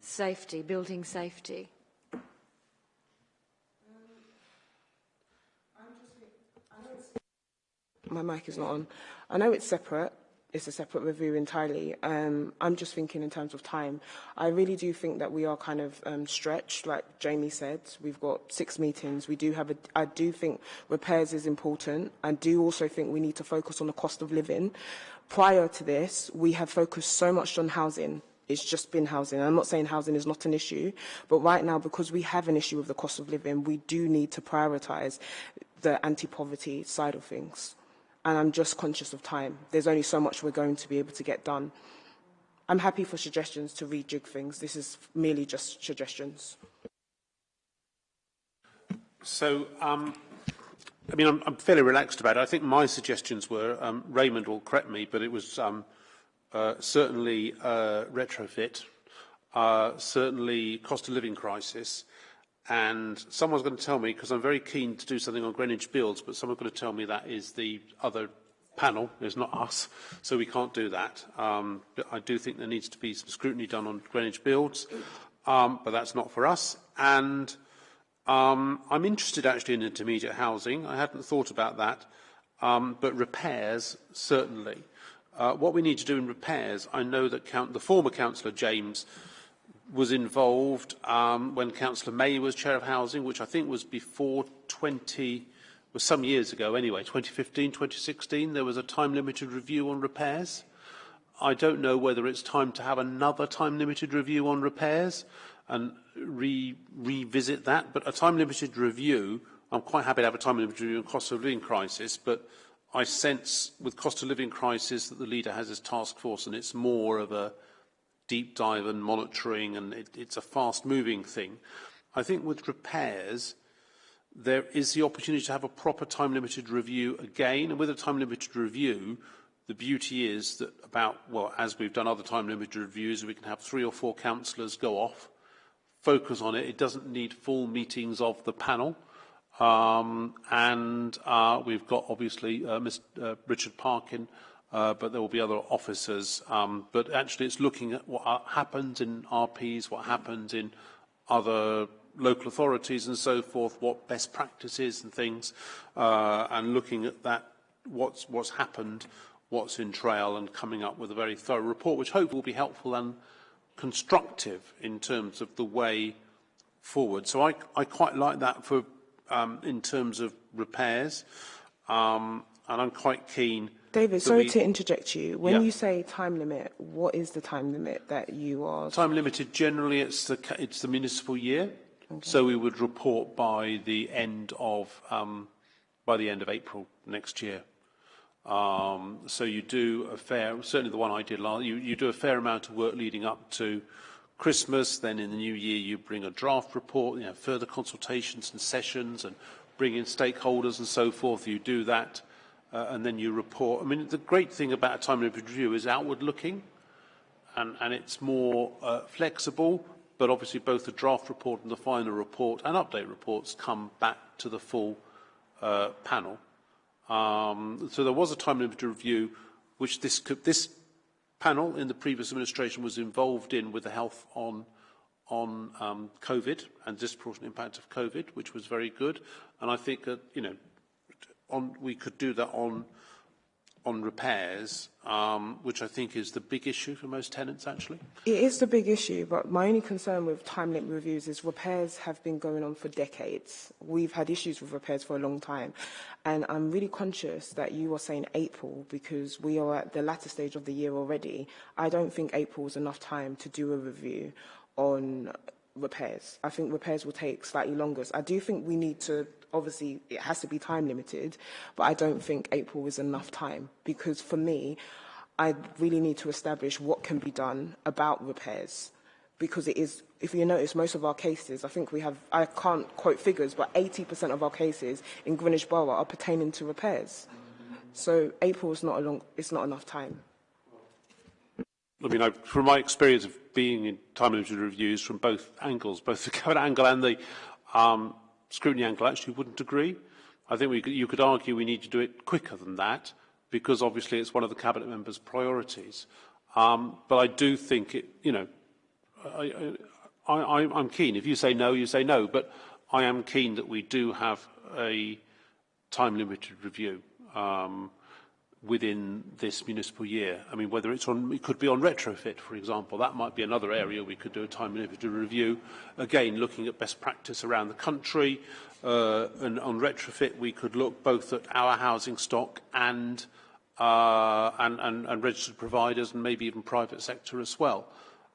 safety, building safety? My mic is not on. I know it's separate it's a separate review entirely. Um, I'm just thinking in terms of time. I really do think that we are kind of um, stretched, like Jamie said. We've got six meetings. We do have a. I do think repairs is important. I do also think we need to focus on the cost of living. Prior to this, we have focused so much on housing. It's just been housing. I'm not saying housing is not an issue, but right now, because we have an issue with the cost of living, we do need to prioritise the anti-poverty side of things and I'm just conscious of time. There's only so much we're going to be able to get done. I'm happy for suggestions to rejig things. This is merely just suggestions. So, um, I mean, I'm, I'm fairly relaxed about it. I think my suggestions were, um, Raymond will correct me, but it was um, uh, certainly uh, retrofit, uh, certainly cost of living crisis, and someone's going to tell me, because I'm very keen to do something on Greenwich Builds, but someone's going to tell me that is the other panel, it's not us, so we can't do that. Um, but I do think there needs to be some scrutiny done on Greenwich Builds, um, but that's not for us. And um, I'm interested actually in intermediate housing. I hadn't thought about that, um, but repairs, certainly. Uh, what we need to do in repairs, I know that count, the former councillor James was involved um, when Councillor May was Chair of Housing, which I think was before 20, was some years ago anyway, 2015, 2016, there was a time-limited review on repairs. I don't know whether it's time to have another time-limited review on repairs and re revisit that, but a time-limited review, I'm quite happy to have a time-limited review on cost of living crisis, but I sense with cost of living crisis that the leader has his task force and it's more of a deep dive and monitoring, and it, it's a fast-moving thing. I think with repairs, there is the opportunity to have a proper time-limited review again, and with a time-limited review, the beauty is that about, well, as we've done other time-limited reviews, we can have three or four councillors go off, focus on it. It doesn't need full meetings of the panel. Um, and uh, we've got, obviously, uh, Mr. Uh, Richard Parkin, uh, but there will be other officers. Um, but actually, it's looking at what uh, happens in RPs, what happens in other local authorities and so forth, what best practices and things, uh, and looking at that, what's, what's happened, what's in trail, and coming up with a very thorough report, which hopefully will be helpful and constructive in terms of the way forward. So I, I quite like that for um, in terms of repairs, um, and I'm quite keen David, sorry we, to interject you. When yeah. you say time limit, what is the time limit that you are? Time limited, generally it's the, it's the municipal year. Okay. So we would report by the end of, um, by the end of April next year. Um, so you do a fair, certainly the one I did last, you, you do a fair amount of work leading up to Christmas, then in the new year you bring a draft report, you know, further consultations and sessions and bring in stakeholders and so forth. You do that uh, and then you report. I mean, the great thing about a time limit review is outward looking and, and it's more uh, flexible, but obviously both the draft report and the final report and update reports come back to the full uh, panel. Um, so there was a time limit review which this, could, this panel in the previous administration was involved in with the health on on um, COVID and disproportionate impact of COVID, which was very good. And I think that, you know, on, we could do that on on repairs, um, which I think is the big issue for most tenants, actually? It is the big issue, but my only concern with time limit reviews is repairs have been going on for decades. We've had issues with repairs for a long time. And I'm really conscious that you are saying April because we are at the latter stage of the year already. I don't think April is enough time to do a review on repairs. I think repairs will take slightly longer. I do think we need to obviously it has to be time limited, but I don't think April is enough time because for me, I really need to establish what can be done about repairs because it is, if you notice, most of our cases, I think we have, I can't quote figures, but 80% of our cases in Greenwich Borough are pertaining to repairs. So April is not a long, it's not enough time. I mean, I, from my experience of being in time limited reviews from both angles, both the cabinet angle and the um, scrutiny angle actually wouldn't agree. I think could, you could argue we need to do it quicker than that because obviously it's one of the cabinet members' priorities. Um, but I do think it, you know, I, I'm keen. If you say no, you say no. But I am keen that we do have a time-limited review. Um, within this municipal year. I mean, whether it's on, it could be on retrofit, for example. That might be another area we could do a time limited review. Again, looking at best practice around the country. Uh, and on retrofit, we could look both at our housing stock and, uh, and, and, and registered providers and maybe even private sector as well.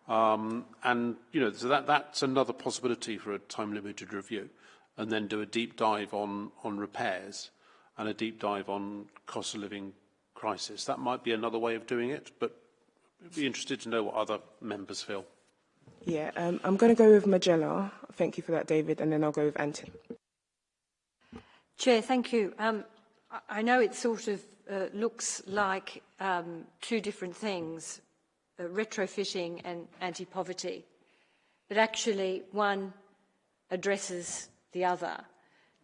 Um, and, you know, so that, that's another possibility for a time-limited review. And then do a deep dive on, on repairs and a deep dive on cost of living crisis. That might be another way of doing it, but I'd be interested to know what other members feel. Yeah, um, I'm going to go with Majella. Thank you for that, David, and then I'll go with Anthony. Chair, thank you. Um, I know it sort of uh, looks like um, two different things, uh, retrofitting and anti-poverty, but actually one addresses the other.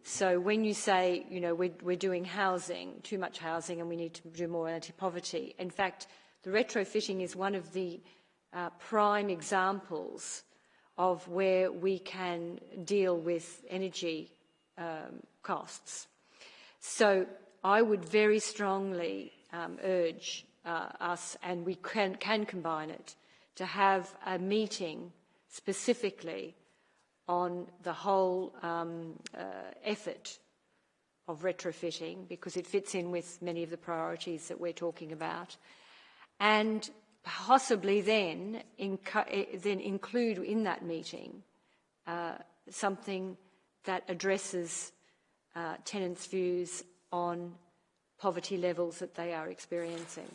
So when you say, you know, we're, we're doing housing, too much housing, and we need to do more anti-poverty, in fact, the retrofitting is one of the uh, prime examples of where we can deal with energy um, costs. So I would very strongly um, urge uh, us, and we can, can combine it, to have a meeting specifically on the whole um, uh, effort of retrofitting because it fits in with many of the priorities that we're talking about. And possibly then, eh, then include in that meeting uh, something that addresses uh, tenants' views on poverty levels that they are experiencing.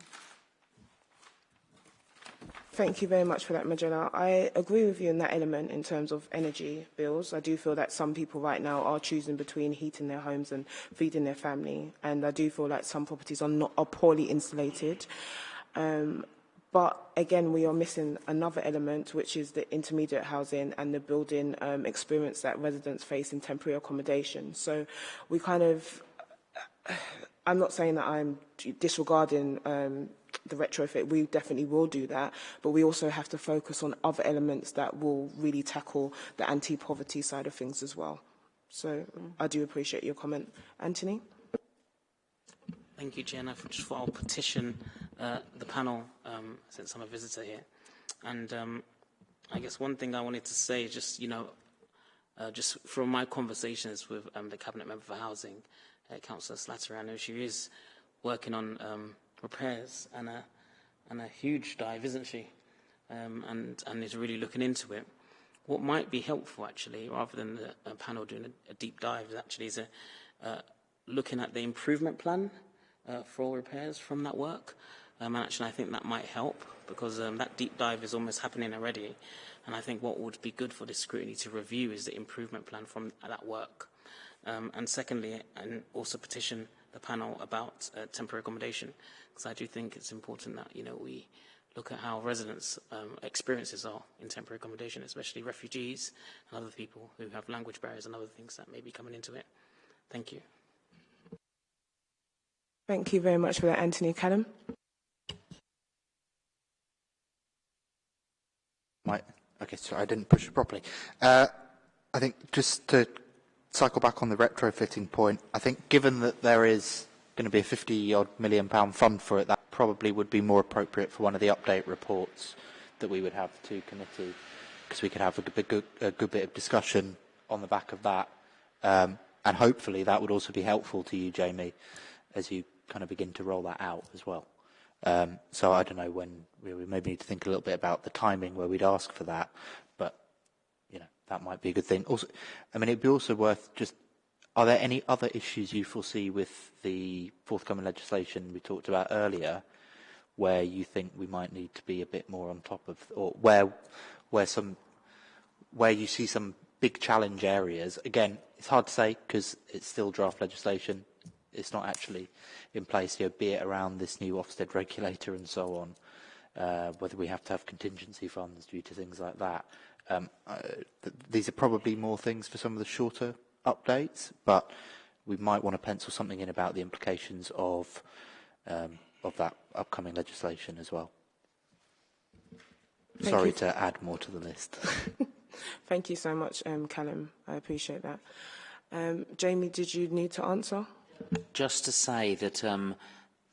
Thank you very much for that, Majella. I agree with you in that element in terms of energy bills. I do feel that some people right now are choosing between heating their homes and feeding their family, and I do feel like some properties are not are poorly insulated. Um, but again, we are missing another element, which is the intermediate housing and the building um, experience that residents face in temporary accommodation. So we kind of, I'm not saying that I'm disregarding um, the retrofit, we definitely will do that, but we also have to focus on other elements that will really tackle the anti-poverty side of things as well. So I do appreciate your comment. Anthony? Thank you, Jenna. Just for our petition uh, the panel, um, since I'm a visitor here. And um, I guess one thing I wanted to say, just, you know, uh, just from my conversations with um, the Cabinet Member for Housing, uh, Councillor Slattery, I know she is working on repairs and a, and a huge dive, isn't she? Um, and, and is really looking into it. What might be helpful, actually, rather than the a panel doing a, a deep dive, actually is a, uh, looking at the improvement plan uh, for all repairs from that work. Um, and actually, I think that might help because um, that deep dive is almost happening already. And I think what would be good for this scrutiny to review is the improvement plan from that work. Um, and secondly, and also petition the panel about uh, temporary accommodation because I do think it's important that you know we look at how residents' um, experiences are in temporary accommodation, especially refugees and other people who have language barriers and other things that may be coming into it. Thank you. Thank you very much for that, Anthony Callum. My, okay, sorry, I didn't push it properly. Uh, I think just to cycle back on the retrofitting point, I think given that there is going to be a 50 odd million pound fund for it, that probably would be more appropriate for one of the update reports that we would have to committee, because we could have a good, a good, bit of discussion on the back of that. Um, and hopefully that would also be helpful to you, Jamie, as you kind of begin to roll that out as well. Um, so I don't know when, we maybe need to think a little bit about the timing where we'd ask for that. That might be a good thing. Also, I mean, it'd be also worth just Are there any other issues you foresee with the forthcoming legislation we talked about earlier where you think we might need to be a bit more on top of, or where, where some, where you see some big challenge areas? Again, it's hard to say because it's still draft legislation. It's not actually in place, know, be it around this new Ofsted regulator and so on, uh, whether we have to have contingency funds due to things like that. Um, uh, th these are probably more things for some of the shorter updates, but we might want to pencil something in about the implications of um, of that upcoming legislation as well. Thank Sorry you. to add more to the list. Thank you so much, um, Callum. I appreciate that. Um, Jamie, did you need to answer? Just to say that um,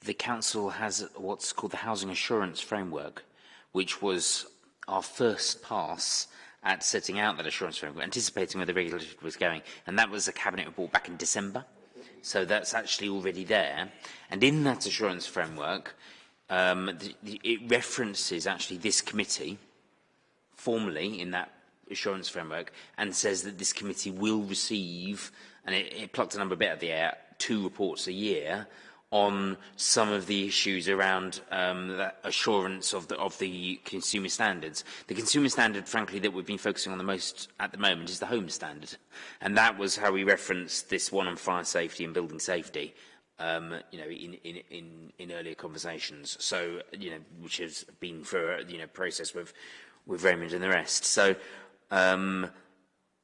the council has what's called the housing assurance framework, which was our first pass at setting out that assurance framework, anticipating where the regulation was going. And that was a cabinet report back in December. So that's actually already there. And in that assurance framework, um, the, the, it references actually this committee formally in that assurance framework and says that this committee will receive, and it, it plucked a number a bit out of the air, two reports a year on some of the issues around um, the assurance of the, of the consumer standards. The consumer standard, frankly, that we've been focusing on the most at the moment is the home standard. And that was how we referenced this one on fire safety and building safety. Um, you know, in, in, in, in earlier conversations. So, you know, which has been for, you know, process with, with Raymond and the rest. So, um,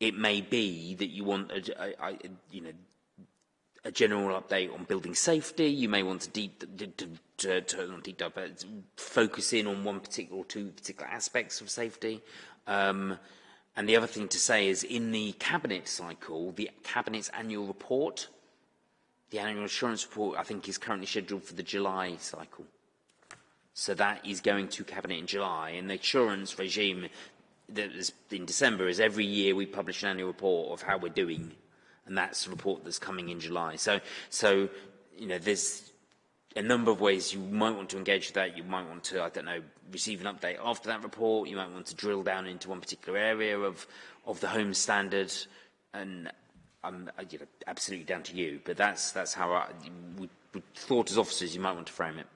it may be that you want, a, a, a, you know, a general update on building safety. You may want to deep, to, to, to, deep dive, focus in on one particular or two particular aspects of safety. Um, and the other thing to say is in the cabinet cycle, the cabinet's annual report, the annual assurance report, I think is currently scheduled for the July cycle. So that is going to cabinet in July, and the assurance regime that is in December is every year we publish an annual report of how we're doing and that's a report that's coming in July. So, so you know, there's a number of ways you might want to engage with that. You might want to, I don't know, receive an update after that report. You might want to drill down into one particular area of, of the home standard. And I'm you know, absolutely down to you. But that's, that's how I, we, we thought as officers you might want to frame it.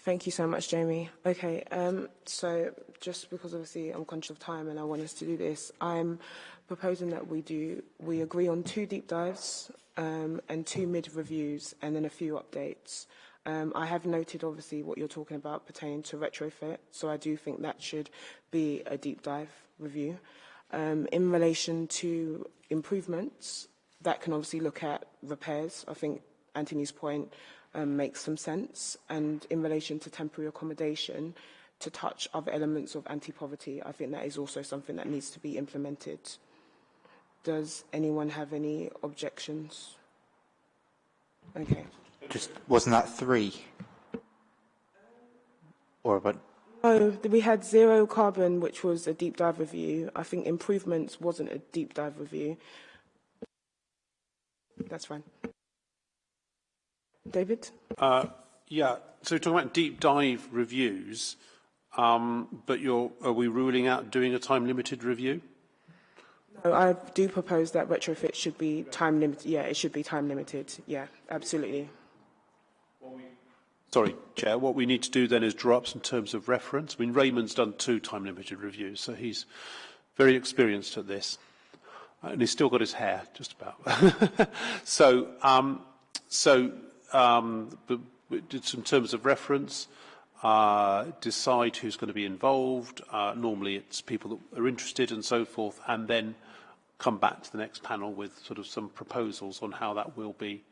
Thank you so much, Jamie. Okay, um, so just because obviously I'm conscious of time and I want us to do this, I'm proposing that we do, we agree on two deep dives um, and two mid-reviews and then a few updates. Um, I have noted, obviously, what you're talking about pertaining to retrofit, so I do think that should be a deep dive review. Um, in relation to improvements, that can obviously look at repairs. I think Anthony's point um, makes some sense. And in relation to temporary accommodation, to touch other elements of anti-poverty, I think that is also something that needs to be implemented does anyone have any objections? Okay. Just wasn't that three? Or but Oh, we had zero carbon, which was a deep dive review. I think improvements wasn't a deep dive review. That's fine. David? Uh, yeah, so you're talking about deep dive reviews, um, but you're, are we ruling out doing a time limited review? No, I do propose that retrofit should be time limited. Yeah, it should be time limited. Yeah, absolutely. Sorry, Chair. What we need to do then is draw up some terms of reference. I mean, Raymond's done two time-limited reviews, so he's very experienced at this. And he's still got his hair, just about. so, um, so um, did some terms of reference, uh, decide who's going to be involved. Uh, normally it's people that are interested and so forth, and then come back to the next panel with sort of some proposals on how that will be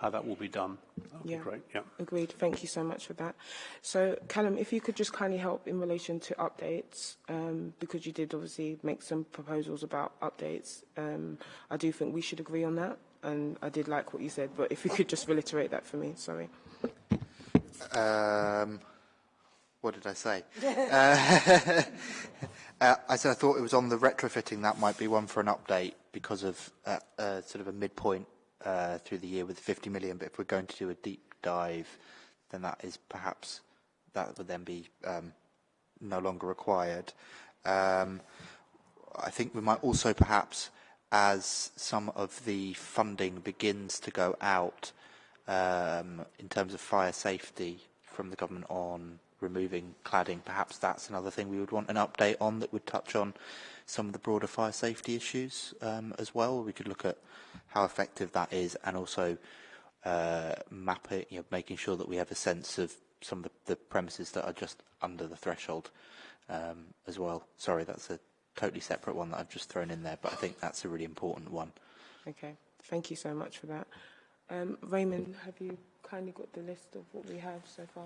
how that will be done. That would yeah. be great. Yeah. Agreed. Thank you so much for that. So, Callum, if you could just kindly help in relation to updates, um, because you did obviously make some proposals about updates. Um, I do think we should agree on that, and I did like what you said, but if you could just reiterate that for me, sorry. Um, what did I say? uh, uh, I said I thought it was on the retrofitting. That might be one for an update because of uh, uh, sort of a midpoint uh, through the year with 50 million. But if we're going to do a deep dive, then that is perhaps that would then be um, no longer required. Um, I think we might also perhaps, as some of the funding begins to go out um, in terms of fire safety from the government on removing cladding. Perhaps that's another thing we would want an update on that would touch on some of the broader fire safety issues um, as well. We could look at how effective that is and also uh, map it, you know, making sure that we have a sense of some of the, the premises that are just under the threshold um, as well. Sorry, that's a totally separate one that I've just thrown in there, but I think that's a really important one. Okay, thank you so much for that. Um, Raymond, have you kindly got the list of what we have so far?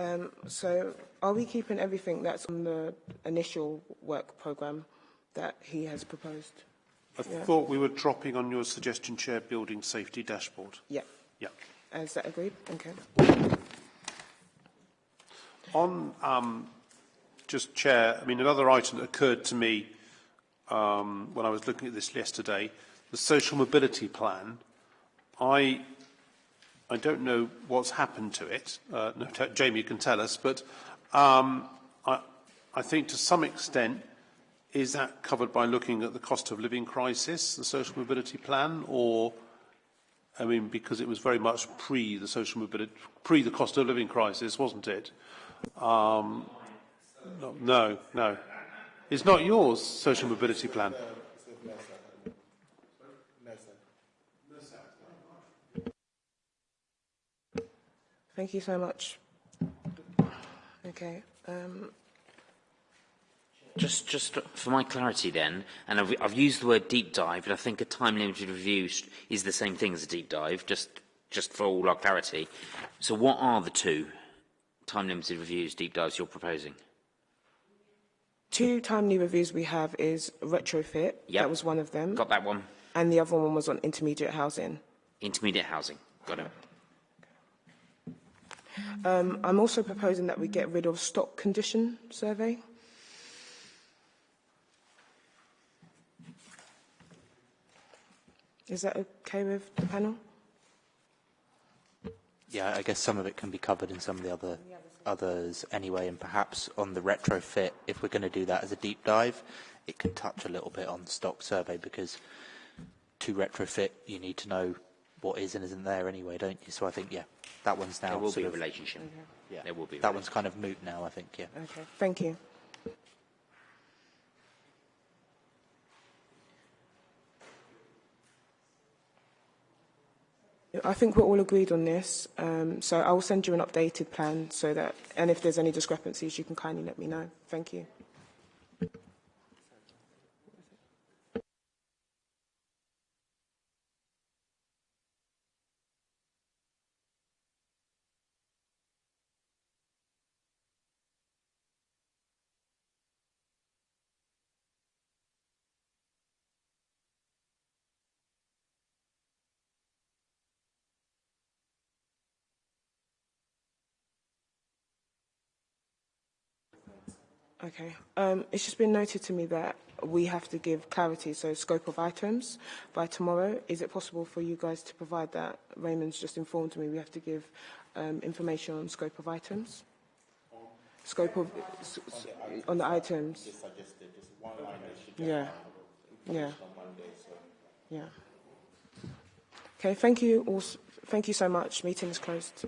Um, so are we keeping everything that's on the initial work programme that he has proposed? I Yeah. thought we were dropping on your suggestion, Chair, building safety dashboard. Yeah. Yeah. Is that agreed? Okay. On um, just chair, I mean another item that occurred to me um, when I was looking at this yesterday, the social mobility plan. I I don't know what's happened to it. Uh, no, Jamie can tell us, but um, I I think to some extent is that covered by looking at the cost of living crisis, the social mobility plan, or I mean because it was very much pre the social mobility, pre the cost of living crisis, wasn't it? Um, no, no. It's not yours, social mobility plan. Thank you so much. Okay. Um, Just, just for my clarity then, and I've, I've used the word deep dive, but I think a time-limited review is the same thing as a deep dive, just, just for all our clarity. So what are the two time-limited reviews, deep dives you're proposing? two timely reviews we have is retrofit. Yep. That was one of them. Got that one? And the other one was on intermediate housing. Intermediate housing. Got it. Um, I'm also proposing that we get rid of stock condition survey. Is that okay with the panel? Yeah, I guess some of it can be covered in some of the other others anyway, and perhaps on the retrofit, if we're going to do that as a deep dive, it can touch a little bit on stock survey because to retrofit, you need to know what is and isn't there anyway, don't you? So I think, yeah, that one's now There will sort be a of- relationship. Yeah, There will be a that one's kind of moot now, I think. Yeah. Okay, thank you. I think we're all agreed on this, um, so I will send you an updated plan so that, and if there's any discrepancies, you can kindly let me know. Thank you. Okay. Um, it's just been noted to me that we have to give clarity, so scope of items by tomorrow. Is it possible for you guys to provide that? Raymond's just informed me we have to give um, information on scope of items. Scope of on the items. Yeah. Yeah. Yeah. Okay. Thank you. All, thank you so much. Meeting is closed.